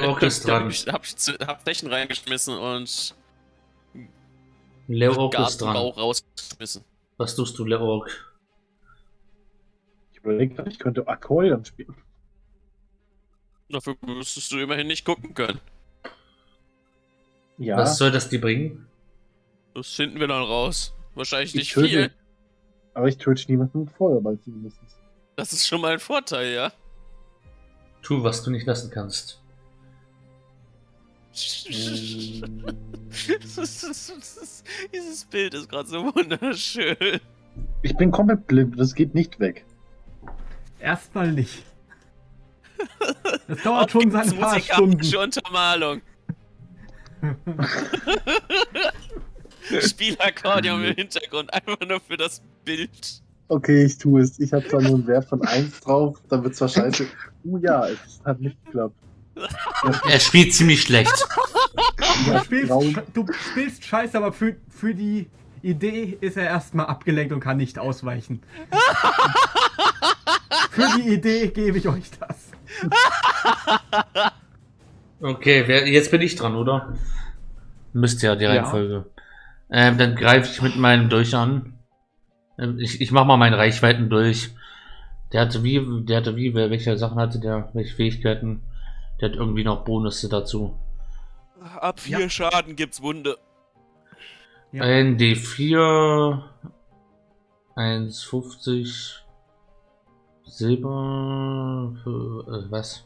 Ork ist Da hab dran. ich, hab ich zu- hab Flächen reingeschmissen und Leo Ork ist dran. Rausgeschmissen. Was tust du, Leo Ork? Ich überlege gerade, ich könnte Akkordeon spielen. Dafür müsstest du immerhin nicht gucken können. Ja, Was soll das dir bringen? Das finden wir dann raus. Wahrscheinlich ich nicht töte, viel. aber ich töte niemanden mit Feuerball zumindest. Das ist schon mal ein Vorteil, ja. Tu, was du nicht lassen kannst. Dieses Bild ist gerade so wunderschön. Ich bin komplett blind, das geht nicht weg. Erstmal nicht. Das dauert schon seine Jetzt paar Stunden. Untermalung. Spiel Akkordeon im Hintergrund, einfach nur für das Bild. Okay, ich tue es. Ich habe zwar nur einen Wert von 1 drauf, dann wird zwar scheiße. Uh ja, es hat nicht geklappt. Er spielt ziemlich schlecht. Du spielst, du spielst scheiße, aber für, für die Idee ist er erstmal abgelenkt und kann nicht ausweichen. für die Idee gebe ich euch das. Okay, wer, jetzt bin ich dran, oder? Müsste ja die Ja. Reihenfolge. Ähm, dann greife ich mit meinem Dolch an. Ähm, ich, ich mach mal meinen Reichweiten durch. Der hatte wie, der hatte wie, welche Sachen hatte der, welche Fähigkeiten? Der hat irgendwie noch Bonusse dazu. Ab vier Ja. Schaden gibt's Wunde. Ja. Ein D4, 1,50 Silber, für, äh, was?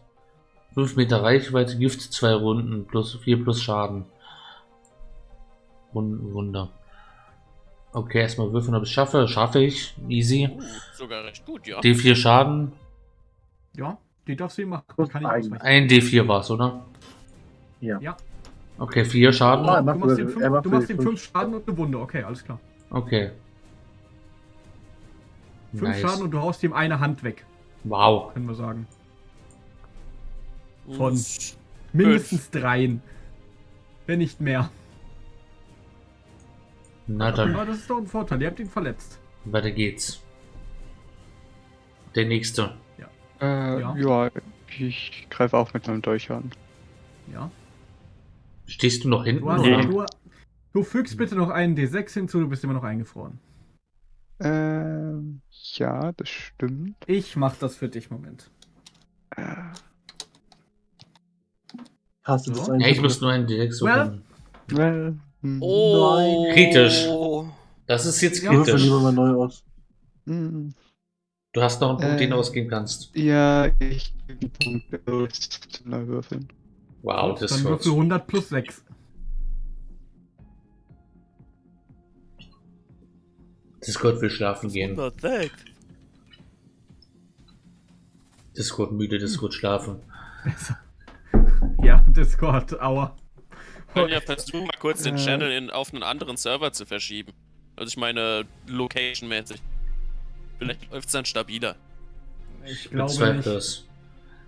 5 Meter Reichweite, Gift, 2 Runden, plus 4 plus Schaden. Wun- Wunder. Okay, erstmal würfeln, ob ich es schaffe. Schaffe ich. Easy. Uh, sogar recht gut, ja. D4 Schaden. Ja, die darfst du. Das Kann ich. Ein D4 war es, oder? Ja. Ja. Okay, 4 Schaden. Er Du macht machst ihm er fünf, macht du machst ihm fünf Schaden und eine Wunde. Okay, alles klar. Okay. Fünf Nice. Schaden und du haust ihm eine Hand weg, Wow. können wir sagen. Von mindestens dreien. Wenn nicht mehr. Na dann, Aber das ist doch ein Vorteil. Ihr habt ihn verletzt. weiter geht's. Der nächste. Äh, Ja. ja. ich greife auch mit meinem Dolch an. Ja. Stehst du noch hinten? Du, hast, du, du fügst bitte noch einen D6 hinzu, du bist immer noch eingefroren. Ähm, ja, das stimmt. Ich mach das für dich, Moment. Hast du das? Ja, ich muss nur einen D6 Well. würfeln. well, hm, Oh. Kritisch. Das ist jetzt Ja. Kritisch. lieber mal neu aus. hm, Du hast noch einen Punkt, Äh. den du ausgeben kannst. ja, ich gebe Punkte aus zum Neuwürfeln. Wow, das Dann wird. würfel 100 plus 6. Discord will schlafen gehen. Perfekt. Discord müde, Discord schlafen. Ja, Discord, aua. Können ja versuchen, mal kurz den Äh. Channel in, auf einen anderen Server zu verschieben. Also ich meine, location-mäßig. Vielleicht läuft's dann stabiler. Ich glaube nicht. es.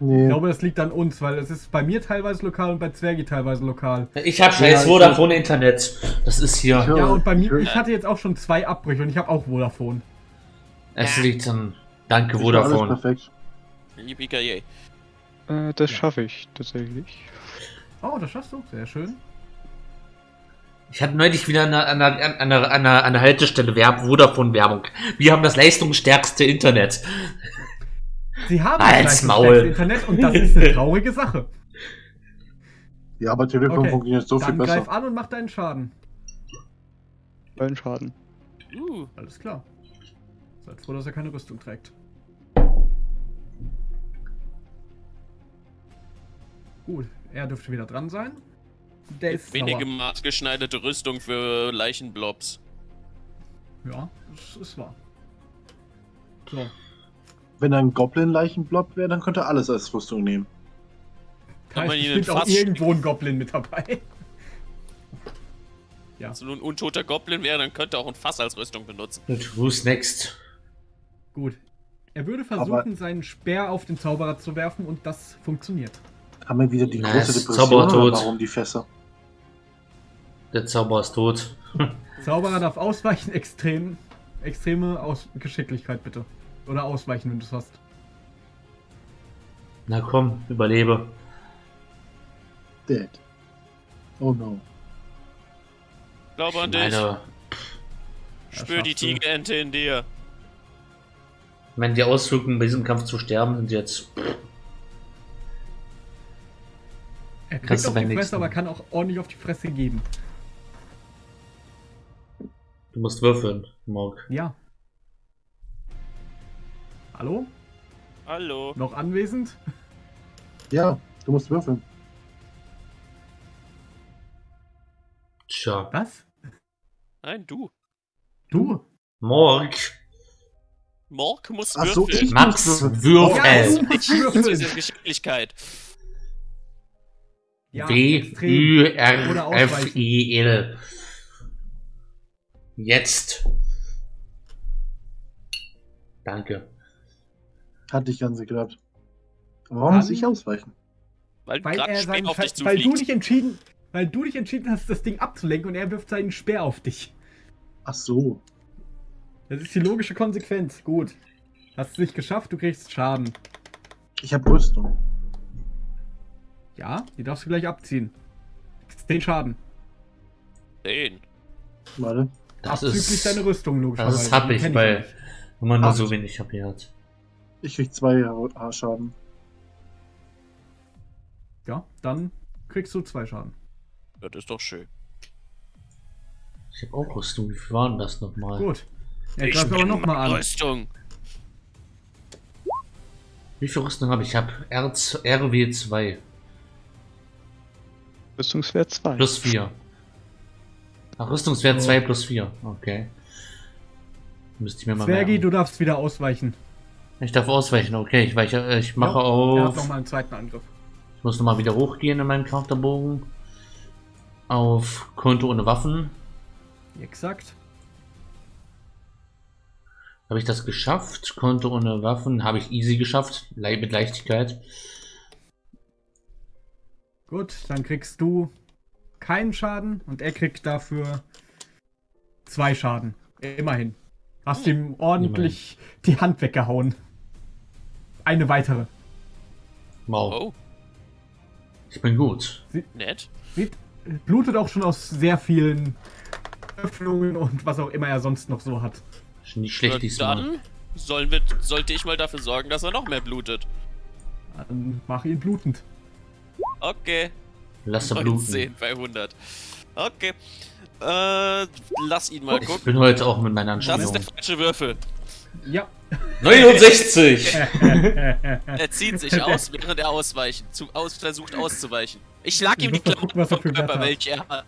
Nee. Ich glaube, das liegt an uns, weil es ist bei mir teilweise lokal und bei Zwergi teilweise lokal. Ich hab scheiß Ja, Vodafone Internet. Das ist hier. Ja. Und bei mir, ich- ich hatte jetzt auch schon zwei Abbrüche und ich habe auch Vodafone. Es liegt an. Danke, Ich Vodafone. perfekt. Yippie Äh, das Ja. schaffe ich tatsächlich. Oh, das schaffst du. Sehr schön. Ich hatte neulich wieder an einer, an einer, an einer, an einer, an einer Haltestelle Werb Vodafone-Werbung. Wir haben das leistungsstärkste Internet. Sie haben das Maul. Internet und das ist eine traurige Sache. Ja, aber Telefon Okay, funktioniert so viel Dann greif besser. an und mach deinen Schaden. Neun Schaden. Uh, Alles klar. Seid froh, dass er keine Rüstung trägt. Gut, er dürfte wieder dran sein. Der ist wenige sauer. maßgeschneiderte Rüstung für Leichenblobs. Ja, das ist wahr. So, Wenn ein Goblin-Leichenblob wäre, dann könnte er alles als Rüstung nehmen. Kann da man ist ihn auch irgendwo ein Goblin mit dabei. Ja. Wenn es nur ein untoter Goblin wäre, dann könnte er auch ein Fass als Rüstung benutzen. Und who's next? Gut. Er würde versuchen, Aber- seinen Speer auf den Zauberer zu werfen und das funktioniert. Haben wir wieder die große ist Depression oder warum die Fässer? Der Zauberer ist tot. Zauberer darf ausweichen, extrem, extreme Aus Geschicklichkeit bitte. Oder ausweichen, wenn du es hast. Na komm, überlebe. Dead. Oh no. Glaube an dich. Meine, Spür die. Tigerente in dir. meine, die Auswirkungen bei diesem Kampf zu sterben sind jetzt. Er kriegt Kannst auf die Fresse, aber kann auch ordentlich auf die Fresse geben. Du musst würfeln, Morg. Ja. Hallo? Hallo. Noch anwesend? Ja, du musst würfeln. Tja. Was? Nein, du. Du? Morg. Morg muss Ach so, würfeln. ich- Max, würfeln. würfel. Ja, ist würfeln. jetzt Geschicklichkeit. Ja, W. Ü, R, F. I, L. Jetzt. Danke. Hatte ich ganz geklappt. Warum Dann- muss ich ausweichen? Weil, Weil, er seinen auf Sche- dich weil du dich entschieden, weil du dich entschieden hast, das Ding abzulenken und er wirft seinen Speer auf dich. Ach so. Das ist die logische Konsequenz. Gut. Hast du nicht geschafft, du kriegst Schaden. Ich habe Rüstung. Ja, die darfst du gleich abziehen. Den Schaden. Den. Warte. Das Abzüglich ist, deine Rüstung, logischerweise. das Die kenn weil wenn man nur Acht. so wenig HP hat. Ich krieg zwei Haarschaden. Ja, dann kriegst du zwei Schaden. Das ist doch schön. Ich habe auch Rüstung. Wie viel waren das nochmal? Gut. Er greift aber nochmal an. Rüstung. Wie viel Rüstung habe ich? Ich habe RW2 Rüstungswert 2. plus 4. Ach, Rüstungswert Oh. 2 plus 4. Okay. Müsste ich mir mal Zwergi, merken. du darfst wieder ausweichen. Ich darf ausweichen, okay. Ich, weiche, äh, ich mache Ja, Er hat auf. nochmal einen zweiten Angriff. Ich muss nochmal wieder hochgehen in meinen Charakterbogen. Auf Konto ohne Waffen. Exakt. Habe ich das geschafft? Konto ohne Waffen. Habe ich easy geschafft. Le mit Leichtigkeit. Gut, dann kriegst du keinen Schaden und er kriegt dafür zwei Schaden. Immerhin. Hast ihm ordentlich die Hand weggehauen. Eine weitere. Wow. Oh, Ich bin gut. nett. Sieht, blutet auch schon aus sehr vielen Öffnungen und was auch immer er sonst noch so hat. Nicht schlecht diesmal. Dann sollen wir, sollte ich mal dafür sorgen, dass er noch mehr blutet. Dann mach ihn blutend. Okay. Lass er bluten. 19 bei 100. Okay. Äh, lass ihn mal Ich gucken. bin heute auch mit meiner Das ist der Anspielung. falsche Würfel. Ja. 69! Er zieht sich aus, während er ausweichen, zu, aus, versucht auszuweichen. Ich schlag ihm die gucken, er Klamotten für vom Körper, hat. welche er hat.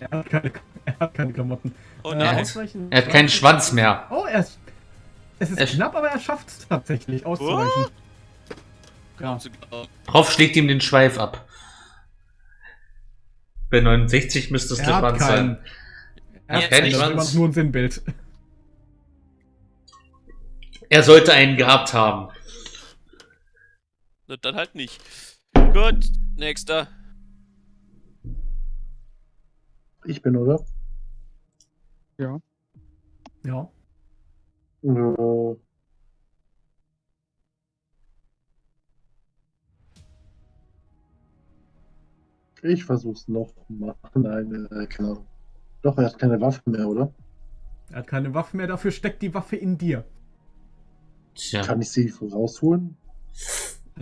er, hat keine, er hat keine Klamotten. Oh Äh, nein. ausweichen- Er hat keinen Schwanz mehr. Oh, er ist. Es ist Er- knapp, aber er schafft es tatsächlich auszuweichen. Ja. Zu glauben. Drauf schlägt ihm den Schweif ab. Bei 69 müsste es Er der hat Schwanz sein. Er Ja, hat keinen Schwanz. nur ein Sinnbild. Er sollte einen gehabt haben. Na, Dann halt nicht. Gut, nächster. Ich bin, oder? Ja. Äh, Ich versuch's noch mal. Nein, äh, keine Ahnung. Doch, er hat keine Waffe mehr, oder? Er hat keine Waffe mehr, dafür steckt die Waffe in dir. Tja. Kann ich sie rausholen?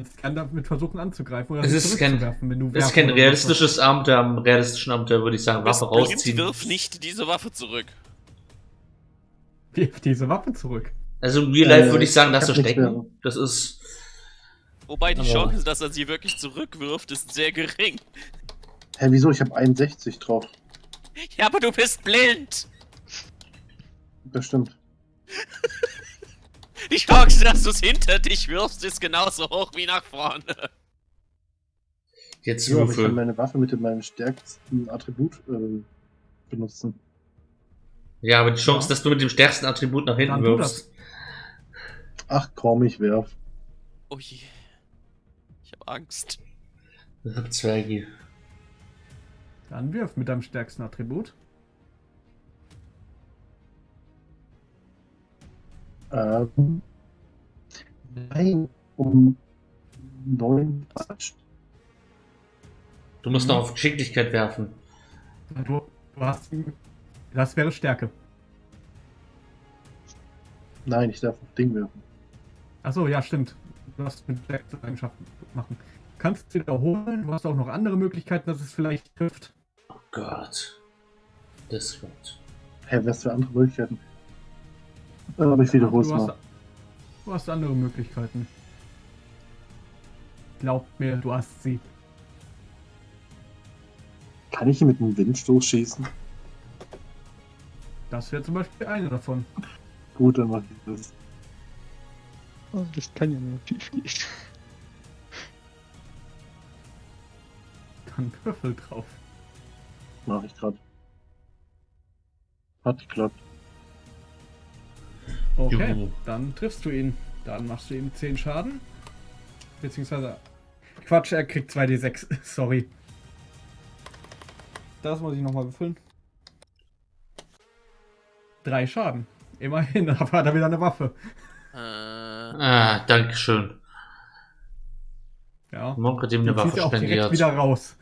Es kann damit versuchen anzugreifen oder Es sie ist kein- wenn du Das ist kein realistisches Abenteuer. Am realistischen Abenteuer würde ich sagen, Waffe blind, rausziehen. wirf nicht diese Waffe zurück. Wirf diese Waffe zurück. Also im Real Life Äh, würde ich sagen, ich lass mehr. stecken. Das ist. Wobei die Chance, dass er sie wirklich zurückwirft, ist sehr gering. Hä, wieso? Ich habe 61 drauf. Ja, aber du bist blind. Bestimmt. Die Chance, dass du es hinter dich wirfst, ist genauso hoch wie nach vorne. Jetzt Ja, aber ich kann meine Waffe mit meinem stärksten Attribut äh, benutzen. Ja, aber die Chance, Ja. dass du mit dem stärksten Attribut nach hinten Dann wirfst. Ach komm, ich werf. Oh je. Ich habe Angst. Zwergi. Dann wirf mit deinem stärksten Attribut. Ähm, nein, um neun Quatsch. Du musst Mhm. noch auf Geschicklichkeit werfen. Du, du hast. Das wäre Stärke. Nein, ich darf auf Ding werfen. Achso, ja, stimmt. Du hast mit Eigenschaften machen. Kannst du wiederholen. Du hast auch noch andere Möglichkeiten, dass es vielleicht trifft. Oh Gott. Das wird. Hä, was für andere Möglichkeiten? Aber ich wiederhol's du, hast, mal. du hast andere Möglichkeiten. Glaub mir, du hast sie. Kann ich ihn mit einem Windstoß schießen? Das wäre zum Beispiel eine davon. Gut, dann mach ich das. Oh, das kann ja nur schief gehen. Dann Würfel drauf. Mach ich grad. Hat geklappt. Okay, Juhu. dann triffst du ihn. Dann machst du ihm 10 Schaden. Beziehungsweise. Quatsch, er kriegt 2d6. Sorry. Das muss ich nochmal würfeln. Drei Schaden. Immerhin, aber hat er wieder eine Waffe. Äh, Ah, Dankeschön. Ja. Monk hat ihm eine Waffe er auch direkt spendiert. wieder raus.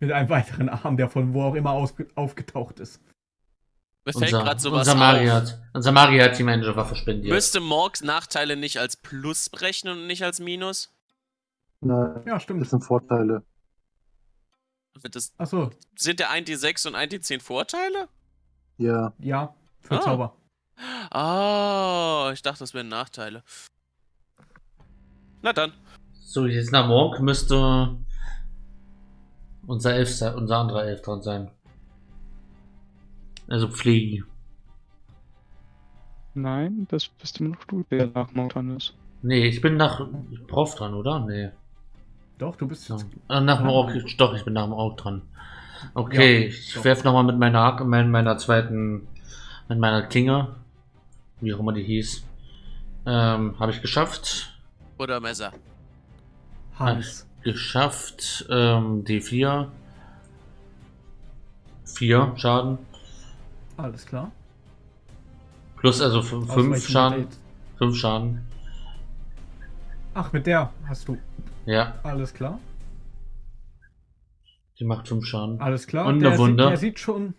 Mit einem weiteren Arm, der von wo auch immer aufgetaucht ist. Mir fällt Unser, gerade sowas unser Magier auf. hat, unser Magier hat die magische Waffe spendiert. Müsste Morgs Nachteile nicht als Plus berechnen und nicht als Minus? Nein, Ja, das stimmt. sind Vorteile. Das, Achso, sind der 1D6 und 1D10 Vorteile? Ja, ja, für Ah. Zauber. Ah, ich dachte, das wären Nachteile. Na dann. So, jetzt nach Morg müsste unser Elf unser anderer Elf dran sein. Also Pflege. Nein, das bist immer noch du, der nach Mortan ist. Nee, ich bin nach Prof dran, oder? Nee. Doch, du bist jetzt. Äh, nach dem. Ork, doch, ich bin nach dem Ork dran. Okay, Ja, ich doch. werf nochmal mit meiner, Hack- mit meiner zweiten, mit meiner Klinge, wie auch immer die hieß, ähm, habe ich geschafft. Oder Messer. Hans. Geschafft, ähm, D4. 4 Schaden. Alles klar. Plus also 5 Ausweichen Schaden. mit der- 5 Schaden. Ach, mit der hast du. Ja, Alles klar. die macht 5 Schaden. Alles klar. Und der eine Wunde. Sieht, der sieht schon.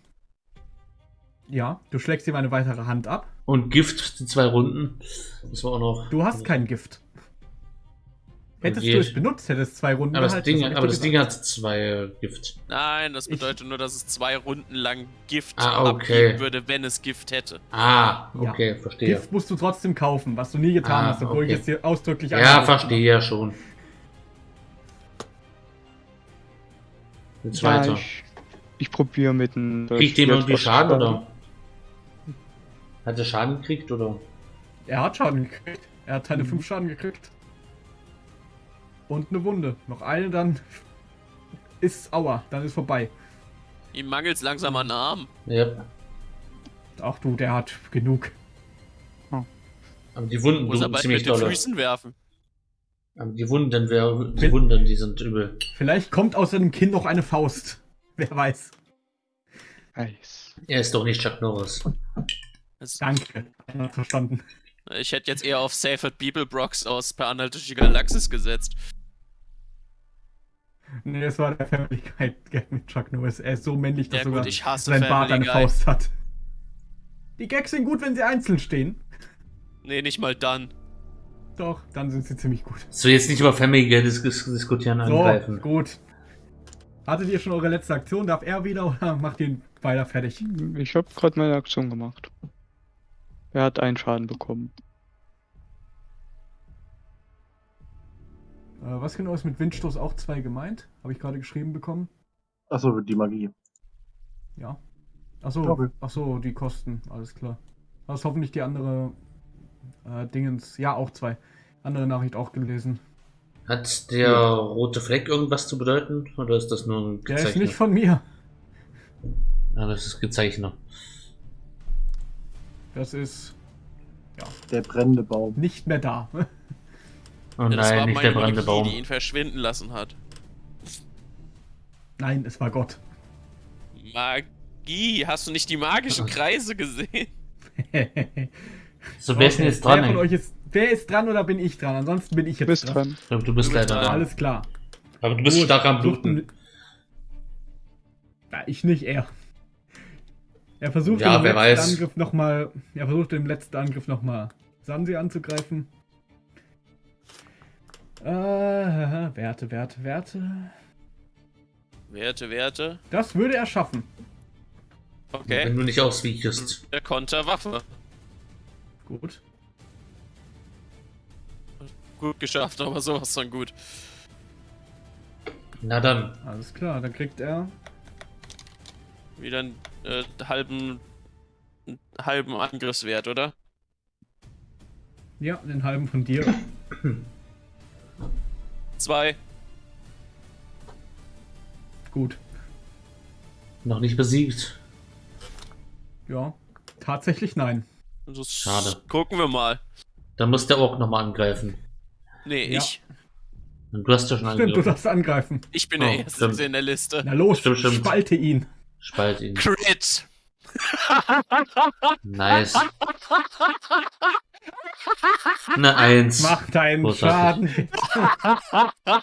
Ja, du schlägst ihm eine weitere Hand ab. Und Gift, die zwei Runden. Das war auch noch. Du hast kein Gift. Hättest du es benutzt, hättest zwei Runden Aber das Ding, ich aber das Ding hat zwei äh, Gift. Nein, das Ich- bedeutet nur, dass es zwei Runden lang Gift Ah, okay. abgeben würde, wenn es Gift hätte. Ah, Ja. okay, verstehe. Gift musst du trotzdem kaufen, was du nie getan Ah, hast, obwohl okay. ich es dir ausdrücklich Ja, verstehe ja schon. Jetzt Ja, weiter. ich, ich probiere mit dem. Kriegt dem irgendwie Schaden oder? Hat er Schaden gekriegt oder? Er hat Schaden gekriegt. Er hat seine Mhm. 5 Schaden gekriegt. Und eine Wunde. Noch eine, dann ist Aua, dann ist vorbei. Ihm mangelt langsam an Arm. Ja. Ach du, der hat genug. Aber die Wunden Muss er bald ziemlich mit den. Füßen werfen. Aber die Wunden, wär, die Wunden, die sind übel. Vielleicht kommt aus seinem Kinn noch eine Faust. Wer weiß. Nice. Er ist doch nicht Chuck Norris. Das, Danke. Verstanden. Ich hätte jetzt eher auf Safed People Brox aus Per Anhalt durch die Galaxis gesetzt. Nee, es war der Family Guy Gag mit Chuck Norris. Er ist so männlich, dass Ja sogar gut, ich hasse sein Bart eine Guy. Faust hat. Die Gags sind gut, wenn sie einzeln stehen. Nee, nicht mal dann. Doch, dann sind sie ziemlich gut. So, jetzt nicht über Family Guy dis dis diskutieren, So, angreifen. gut. Hattet ihr schon eure letzte Aktion? Darf er wieder oder macht ihr ihn weiter fertig? Ich habe gerade meine Aktion gemacht. Er hat einen Schaden bekommen. Äh, was genau ist mit Windstoß auch zwei gemeint? Habe ich gerade geschrieben bekommen. achso, die Magie. Ja. Achso, achso, die Kosten, alles klar. Das ist hoffentlich die andere äh, Dingens. Ja, auch zwei. Andere Nachricht auch gelesen. Hat der Ja. rote Fleck irgendwas zu bedeuten? Oder ist das nur ein Der ist Gezeichner? nicht von mir. Ja, das ist Gezeichner. Das ist Der brennende Baum. nicht mehr da. Oh Ja, das nein, war nicht meine der brennende Magie, Baum. die ihn verschwinden lassen hat. Nein, es war Gott. Magie, hast du nicht die magischen Kreise gesehen? So, wer ist denn Okay, jetzt dran? Wer von euch ist. Wer ist dran oder bin ich dran? Ansonsten bin ich jetzt bist dran. Ich glaube, du bist Du bist leider dran. dran. Alles klar. Aber du bist Gut, stark am Bluten. Ja, ich nicht, er. Er versucht Ja, im letzten weiß. Angriff noch mal, er versucht im letzten Angriff nochmal Sansi anzugreifen. Äh, Werte, Werte, Werte. Werte, Werte. Das würde er schaffen. Wenn Okay. du nicht auswiechst. Der Konterwaffe. Gut. Gut geschafft, aber sowas von gut. Na dann. Alles klar, dann kriegt er. Wieder einen äh, halben, halben Angriffswert, oder? Ja, den halben von dir. Zwei. Gut. Noch nicht besiegt. Ja. Tatsächlich nein. Das Schade. Gucken wir mal. Dann muss der Ork nochmal angreifen. Nee, Ja. ich. Und du hast ja schon Stimmt, du angegriffen. darfst angreifen. Ich bin Oh, der Erste in der Liste. Na los, Stimmt, stimmt. spalte ihn. Spalt ihn. Crit! Nice. Eine Eins. Mach deinen Großartig. Schaden.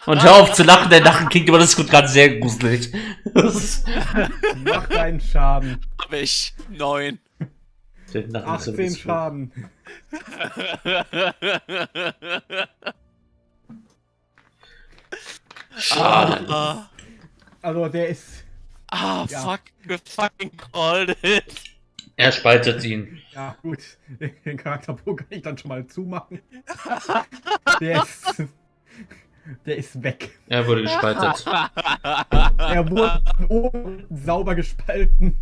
Und hör auf zu lachen, dein Lachen klingt immer das ist gerade sehr gruselig. Mach deinen Schaden. Hab ich. Neun. Der Nacken ist so 18 bisschen- Schaden. ah, Also der ist, ah, Ja. fuck, we fucking called it. Er spaltet ihn. ja gut, den Charakterbogen kann ich dann schon mal zumachen. Der ist, der ist weg. Er wurde gespaltet. Er wurde oben sauber gespalten.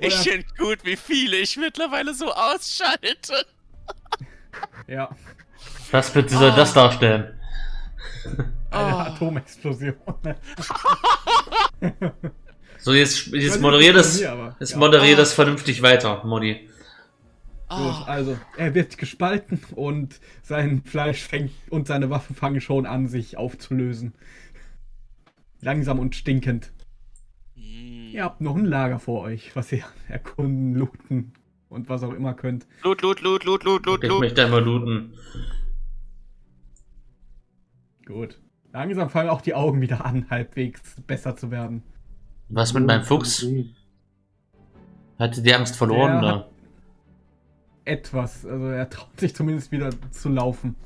ich finde gut, wie viele ich mittlerweile so ausschalte. Ja, Was bitte soll das darstellen? eine Oh. Atomexplosion. So, jetzt, jetzt moderier das. aber- Jetzt ja. moderier Ah. das vernünftig weiter, Modi. Gut, Ah, also er wird gespalten und sein Fleisch fängt und seine Waffen fangen schon an, sich aufzulösen. Langsam und stinkend. hm. Ihr habt noch ein Lager vor euch, was ihr erkunden, looten und was auch immer könnt. Loot, loot, loot, loot, loot, loot, Ich möchte einmal looten. Gut. Langsam fangen auch die Augen wieder an, halbwegs besser zu werden. Was mit meinem Fuchs? Hatte die Angst verloren, Der oder? Etwas, also er traut sich zumindest wieder zu laufen.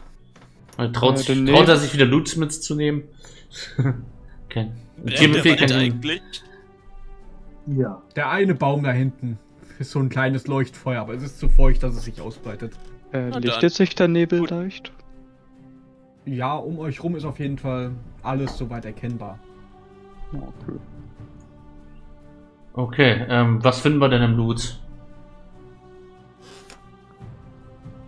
Oder Traut, sich, traut er sich wieder Loots mitzunehmen? okay. Rennt Timothy der kann eigentlich? Ja. Der eine Baum da hinten ist so ein kleines Leuchtfeuer, aber es ist zu feucht, dass es sich ausbreitet. Äh, lichtet sich der Nebel Gut. leicht? Ja, um euch rum ist auf jeden Fall alles soweit erkennbar. Okay. Okay, ähm, was finden wir denn im Loot?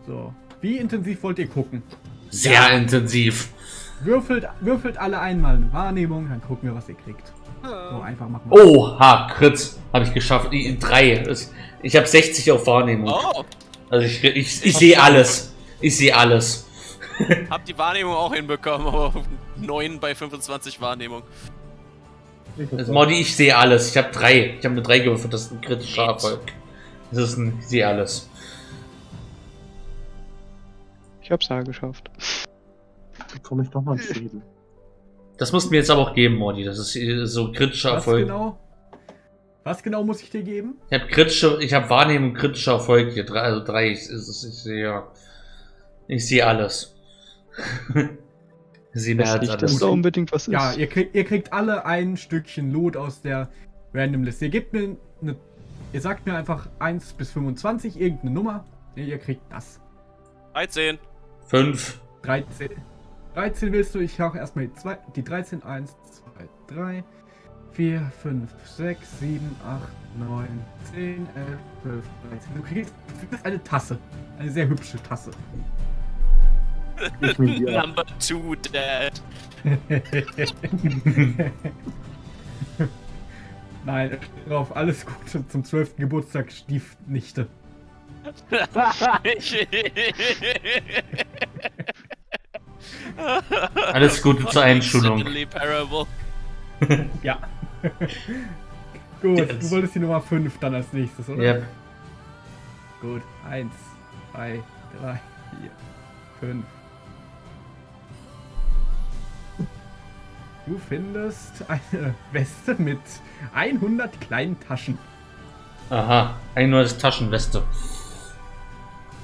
So. Wie intensiv wollt ihr gucken? Sehr intensiv. Würfelt, würfelt alle einmal eine Wahrnehmung, dann gucken wir, was ihr kriegt. So, einfach machen. Oha, Crit. Habe ich geschafft. I- Drei. Ich habe 60 auf Wahrnehmung. Oh, Also ich, ich, ich sehe alles. Ich sehe alles. hab die Wahrnehmung auch hinbekommen, aber 9 bei 25 Wahrnehmung. Also Modi, ich sehe alles. Ich habe drei. Ich habe eine 3 gewürfelt. Das ist ein kritischer Shit. Erfolg. Das ist ein, ich sehe alles. Ich hab's ja geschafft. Bekomme ich nochmal einen Schädel. Das musst du mir jetzt aber auch geben, Modi. Das ist äh, so ein kritischer Was Erfolg. genau? Was genau muss ich dir geben? Ich habe kritische, ich habe Wahrnehmung kritischer Erfolg hier. Drei, also drei. Ich, ich, ich sehe, ich sehe alles. sehe mehr Das alles. da unbedingt was ist. Ja, ihr kriegt, ihr kriegt alle ein Stückchen Loot aus der Random List. Ihr gebt mir eine. Ihr sagt mir einfach 1 bis 25, irgendeine Nummer. Ihr kriegt das. 13. Fünf. 13. 13 willst du? Ich hauche erstmal die, zwei, die 13. 1, 2, 3, 4, 5, 6, 7, 8, 9, 10, 11, 12, 13. Du kriegst, du kriegst eine Tasse. Eine sehr hübsche Tasse. Ich. Number 2 Dad. Nein, drauf, alles Gute zum 12. Geburtstag, Stiefnichte. Alles Gute zur Einschulung. Ja. Gut, Jetzt. du wolltest die Nummer 5 dann als nächstes, oder? Yep. Gut. 1, 2, 3, 4, 5. Du findest eine Weste mit 100 kleinen Taschen. Aha. Ein neues Taschenweste.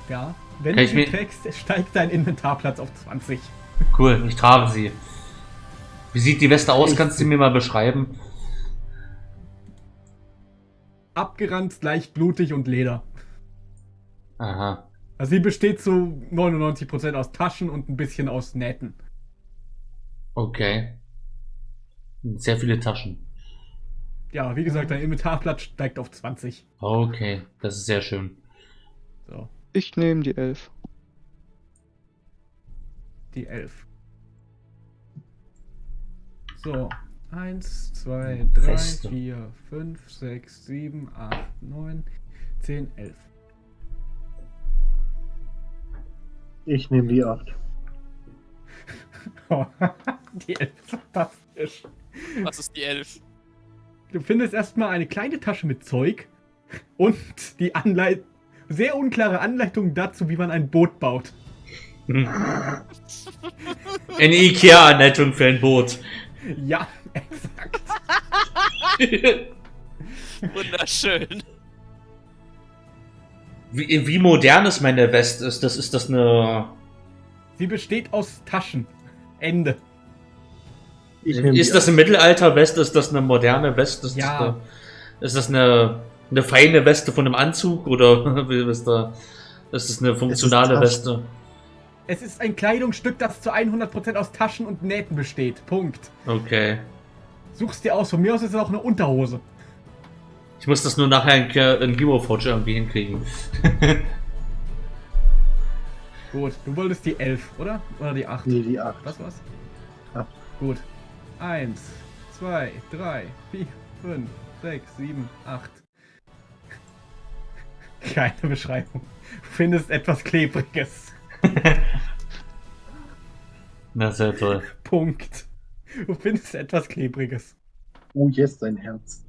Ja. Wenn Kann du ich sie trägst, steigt dein Inventarplatz auf 20. Cool, ich trage sie. Wie sieht die Weste aus? Kannst du mir mal beschreiben? Abgeranzt, leicht blutig und Leder. Aha. Also sie besteht zu 99% aus Taschen und ein bisschen aus Nähten. Okay. Sehr viele Taschen. Ja, wie gesagt, dein Inventarplatz steigt auf 20. Okay, das ist sehr schön. So, Ich nehme die 11. die 11. So, 1, 2, 3, Feste. 4, 5, 6, 7, 8, 9, 10, 11. Ich nehme die 8. die 11 ist fantastisch. Was ist die 11? Du findest erstmal eine kleine Tasche mit Zeug und die Anleit sehr unklare Anleitung dazu, wie man ein Boot baut. Eine Ikea-Anleitung für ein Boot. Ja, exakt. Wunderschön. Wie, wie modern ist meine Weste? Ist das, ist das eine. Sie besteht aus Taschen. Ende. Ist das eine Mittelalter-Weste? Ist das eine moderne Weste? Ist Ja. Das eine, ist das eine, eine feine Weste von einem Anzug? Oder ist, da, ist das eine funktionale Taschen. Weste? Es ist ein Kleidungsstück, das zu 100% aus Taschen und Nähten besteht. Punkt. Okay. Such's dir aus. Von mir aus ist es auch eine Unterhose. Ich muss das nur nachher in, in Hero Forge irgendwie hinkriegen. Gut, du wolltest die 11, oder? Oder die 8? Nee, die 8. Was war's? Acht. Gut. 1, 2, 3, 4, 5, 6, 7, 8. Keine Beschreibung. Du findest etwas Klebriges. Na, sehr toll. Punkt. Du findest etwas Klebriges. Oh yes, sein Herz.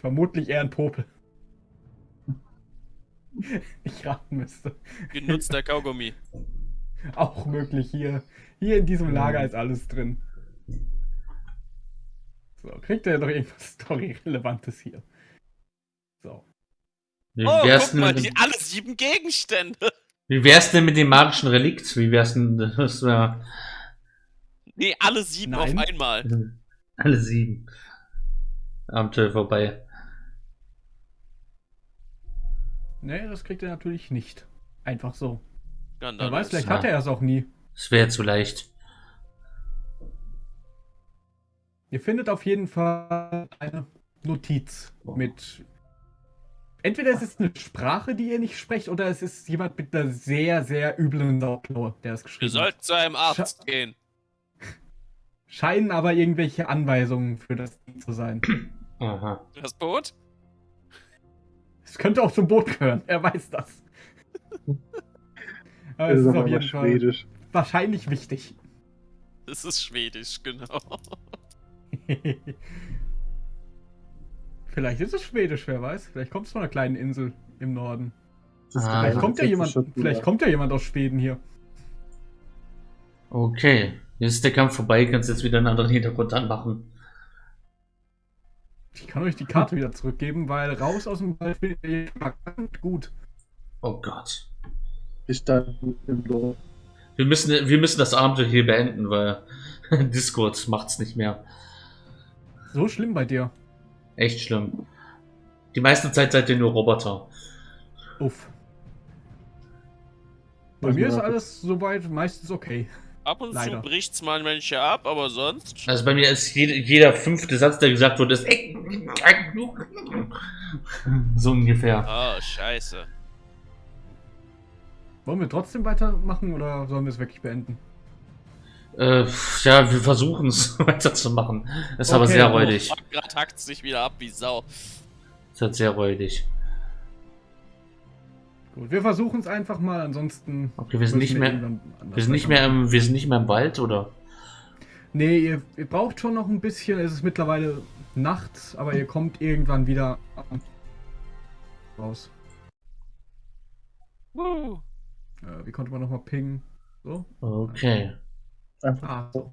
Vermutlich eher ein Popel. Ich raten müsste. Genutzter Kaugummi. Auch möglich hier. Hier in diesem Lager ist alles drin. So, kriegt er doch irgendwas Story-Relevantes hier. So. Wie Oh, wär's, guck denn mal, mit die, alle sieben Gegenstände. wie wär's denn mit dem magischen Relikt? Wie wär's denn das wär, Nee, alle sieben Nein. auf einmal. alle sieben? Abenteuer vorbei. Nee, das kriegt er natürlich nicht. Einfach so. Wer weiß, vielleicht Ja. hat er es auch nie. Das wäre zu leicht. Ihr findet auf jeden Fall eine Notiz mit. Entweder es ist eine Sprache, die ihr nicht sprecht, oder es ist jemand mit einer sehr, sehr üblen Sauklaue, der es geschrieben hat. sollten zu einem Arzt gehen. Scheinen aber irgendwelche Anweisungen für das Ding zu sein. Aha. Das Boot? Es könnte auch zum Boot gehören, er weiß das. Aber Das es ist ist auf jeden Fall schwedisch. Wahrscheinlich wichtig. Das ist schwedisch, genau. Vielleicht ist es schwedisch, wer weiß. Vielleicht kommt es von einer kleinen Insel im Norden. Ah, Vielleicht kommt ja jemand, vielleicht kommt ja jemand aus Schweden hier. Okay. Jetzt ist der Kampf vorbei, kannst jetzt wieder einen anderen Hintergrund anmachen. Ich kann euch die Karte wieder zurückgeben, weil raus aus dem Wald findet ihr verdammt gut. Oh Gott. Wir standen im Dorf. Wir müssen, wir müssen das Abenteuer hier beenden, weil Discord macht's nicht mehr. So schlimm bei dir. Echt schlimm. Die meiste Zeit seid ihr nur Roboter. Uff. Bei Was mir ist alles soweit meistens okay. Ab und Leider. zu bricht's mal manche ab, aber sonst. Also bei mir ist jede, jeder fünfte Satz, der gesagt wurde, ist so ungefähr. Oh, scheiße. Wollen wir trotzdem weitermachen oder sollen wir es wirklich beenden? Äh, ja, wir versuchen es weiterzumachen. Ist aber Okay, sehr gut. räudig. Gerade hackt sich wieder ab wie Sau. Ist halt sehr räudig. Gut, wir versuchen es einfach mal, ansonsten. Okay, wir sind nicht mehr, wir sind nicht mehr im, wir sind nicht mehr im Wald, oder? Nee, ihr, ihr braucht schon noch ein bisschen. Es ist mittlerweile Nacht, aber ihr kommt irgendwann wieder raus. Woo. Äh, wie konnte man nochmal pingen? So? Okay. Einfach Ah.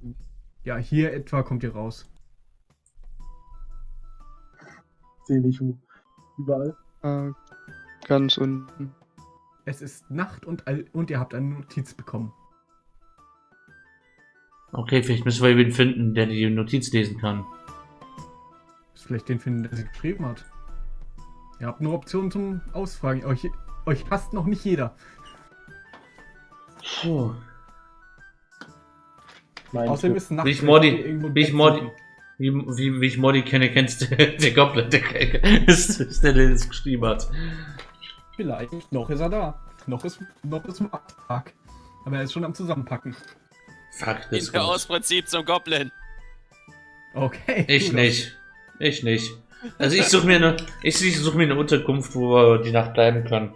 Ja, hier etwa kommt ihr raus. sehe nicht wo. Überall. Äh, ganz unten. Es ist Nacht und, all- und ihr habt eine Notiz bekommen. Okay, vielleicht müssen wir wen finden, der die Notiz lesen kann. Ist vielleicht den finden, der sie geschrieben hat. Ihr habt nur Optionen zum Ausfragen. Euch, euch hasst noch nicht jeder. Puh. Mein Außerdem ist Nacht. Wie ich Modi- wie ich Modi-. Wie, wie, wie ich Modi kenne, kennst du der Goblin, der ist, ist der, der das geschrieben hat. Vielleicht. Noch ist er da. Noch ist, noch ist Markttag. Aber er ist schon am Zusammenpacken. Fuck, In das der kommt. aus Prinzip zum Goblin. Okay. Ich nicht. Ich nicht. Also ich suche mir eine, ich, ich suche mir eine Unterkunft, wo wir die Nacht bleiben können.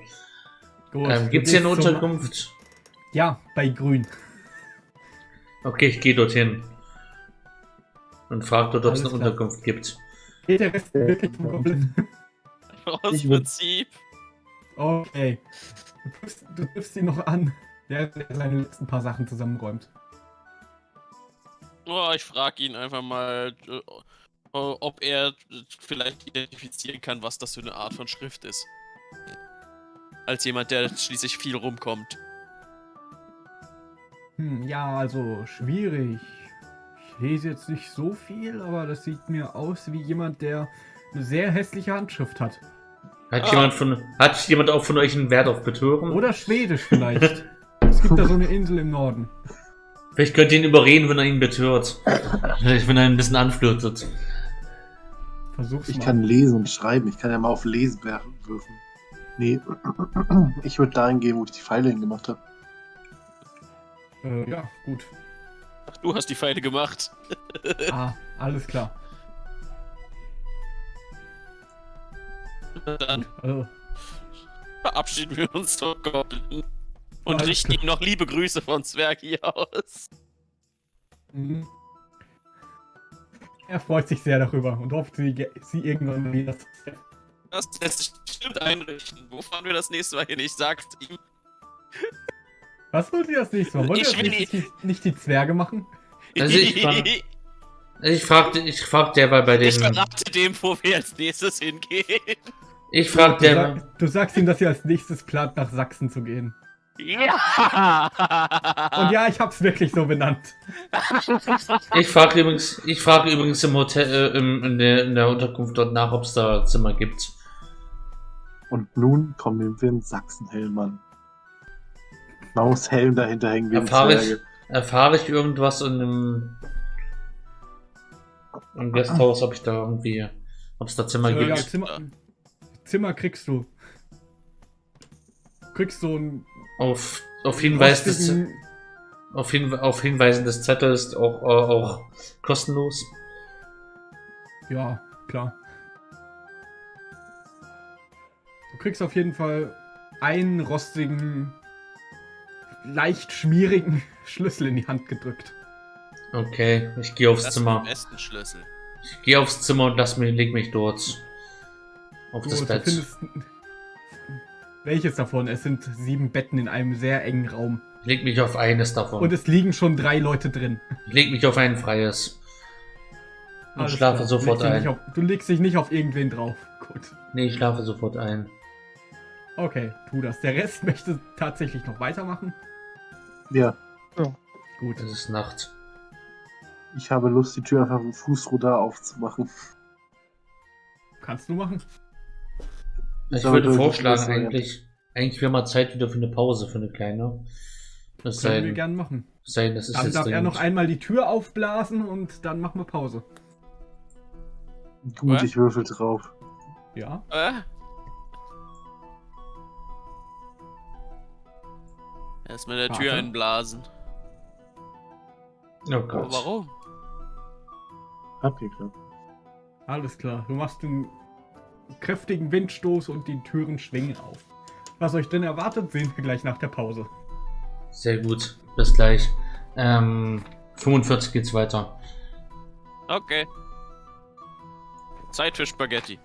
Gut, Ähm, gibt's hier eine Unterkunft? Ja, bei Grün. Okay, ich gehe dorthin. Und frage dort, ob es eine klar. Unterkunft gibt. Geht der Rest wirklich zum Goblin? Aus Ich Prinzip. Okay. Du triffst, du triffst ihn noch an, während er seine letzten paar Sachen zusammenräumt. Oh, ich frage ihn einfach mal, äh, ob er vielleicht identifizieren kann, was das für eine Art von Schrift ist. Als jemand, der schließlich viel rumkommt. Hm, ja, also schwierig. Ich lese jetzt nicht so viel, aber das sieht mir aus wie jemand, der eine sehr hässliche Handschrift hat. Hat, Ah. jemand von, hat jemand auch von euch einen Wert auf Betören? Oder Schwedisch vielleicht. es gibt da so eine Insel im Norden. Vielleicht könnt ihr ihn überreden, wenn er ihn betört. Vielleicht, wenn er ihn ein bisschen anflirtet. Versuch's Ich mal. kann lesen und schreiben. Ich kann ja mal auf Lesen werfen. Nee, ich würde dahin gehen, wo ich die Pfeile hingemacht habe. Äh, ja, gut. Ach, du hast die Pfeile gemacht. Ah, alles klar. Dann Also, verabschieden wir uns vom Goblin. Und Alles richten klar. ihm noch liebe Grüße von Zwerg hier aus. mhm. Er freut sich sehr darüber und hofft, sie, sie irgendwann wieder zu treffen. Das lässt sich bestimmt einrichten. Wo fahren wir das nächste Mal hin? Ich sag's ihm. Was wollt ihr das nächste Mal? Wollt ihr Ich will nächste die, nicht die Zwerge machen? Also ich war- Ich fragte, ich frag derweil bei Ich den. verrate dem, wo wir als nächstes hingehen. Ich frag Du, der. sag, du sagst ihm, dass ihr als nächstes plant, nach Sachsen zu gehen. Ja! Und ja, ich hab's wirklich so benannt. Ich frage übrigens, ich frage übrigens im Hotel, äh, im, in, der, in der Unterkunft dort nach, ob es da Zimmer gibt. Und nun kommen wir in Sachsenhelm an. Man muss Helm dahinter hängen wie ein Erfahre ich, erfahre ich irgendwas in dem im Gasthaus, ob ich da irgendwie, ob es da Zimmer Äh, ja, gibt? Zimmer, Zimmer kriegst du. Kriegst so einen Auf, auf Hinweis des, auf, Hin, auf Hinweisen des Zettels auch, äh, auch kostenlos. Ja, klar. Du kriegst auf jeden Fall einen rostigen, leicht schmierigen Schlüssel in die Hand gedrückt. Okay, ich gehe aufs Das ist Zimmer. der besten Schlüssel. Ich gehe aufs Zimmer und lass mich, leg mich dort auf Du, das Bett. findest. Welches davon? Es sind sieben Betten in einem sehr engen Raum. Ich leg mich auf eines davon. Und es liegen schon drei Leute drin. ich leg mich auf ein freies. Und Alles schlafe klar. sofort du legst dich ein. nicht Auf, du legst dich nicht auf irgendwen drauf. Gut. Nee, ich schlafe sofort ein. Okay, tu das. Der Rest möchte tatsächlich noch weitermachen. Ja, Gut. Es ist Nacht. ich habe Lust, die Tür einfach mit dem Fußruder aufzumachen. Kannst du machen? Ich würde vorschlagen, eigentlich, eigentlich wäre mal Zeit wieder für eine Pause, für eine kleine. Das Können wir denn- gern machen. sei denn, das ist Dann jetzt darf er dringend. noch einmal die Tür aufblasen und dann machen wir Pause. Gut, Was? ich würfel drauf. Ja? Äh? Erstmal der Tür Warte. einblasen. Oh Aber Gott. warum? Hat geklappt. Alles klar. Du machst einen kräftigen Windstoß und die Türen schwingen auf. Was euch denn erwartet, sehen wir gleich nach der Pause. Sehr gut. Bis gleich. Ähm, 45 geht's weiter. Okay. Zeit für Spaghetti.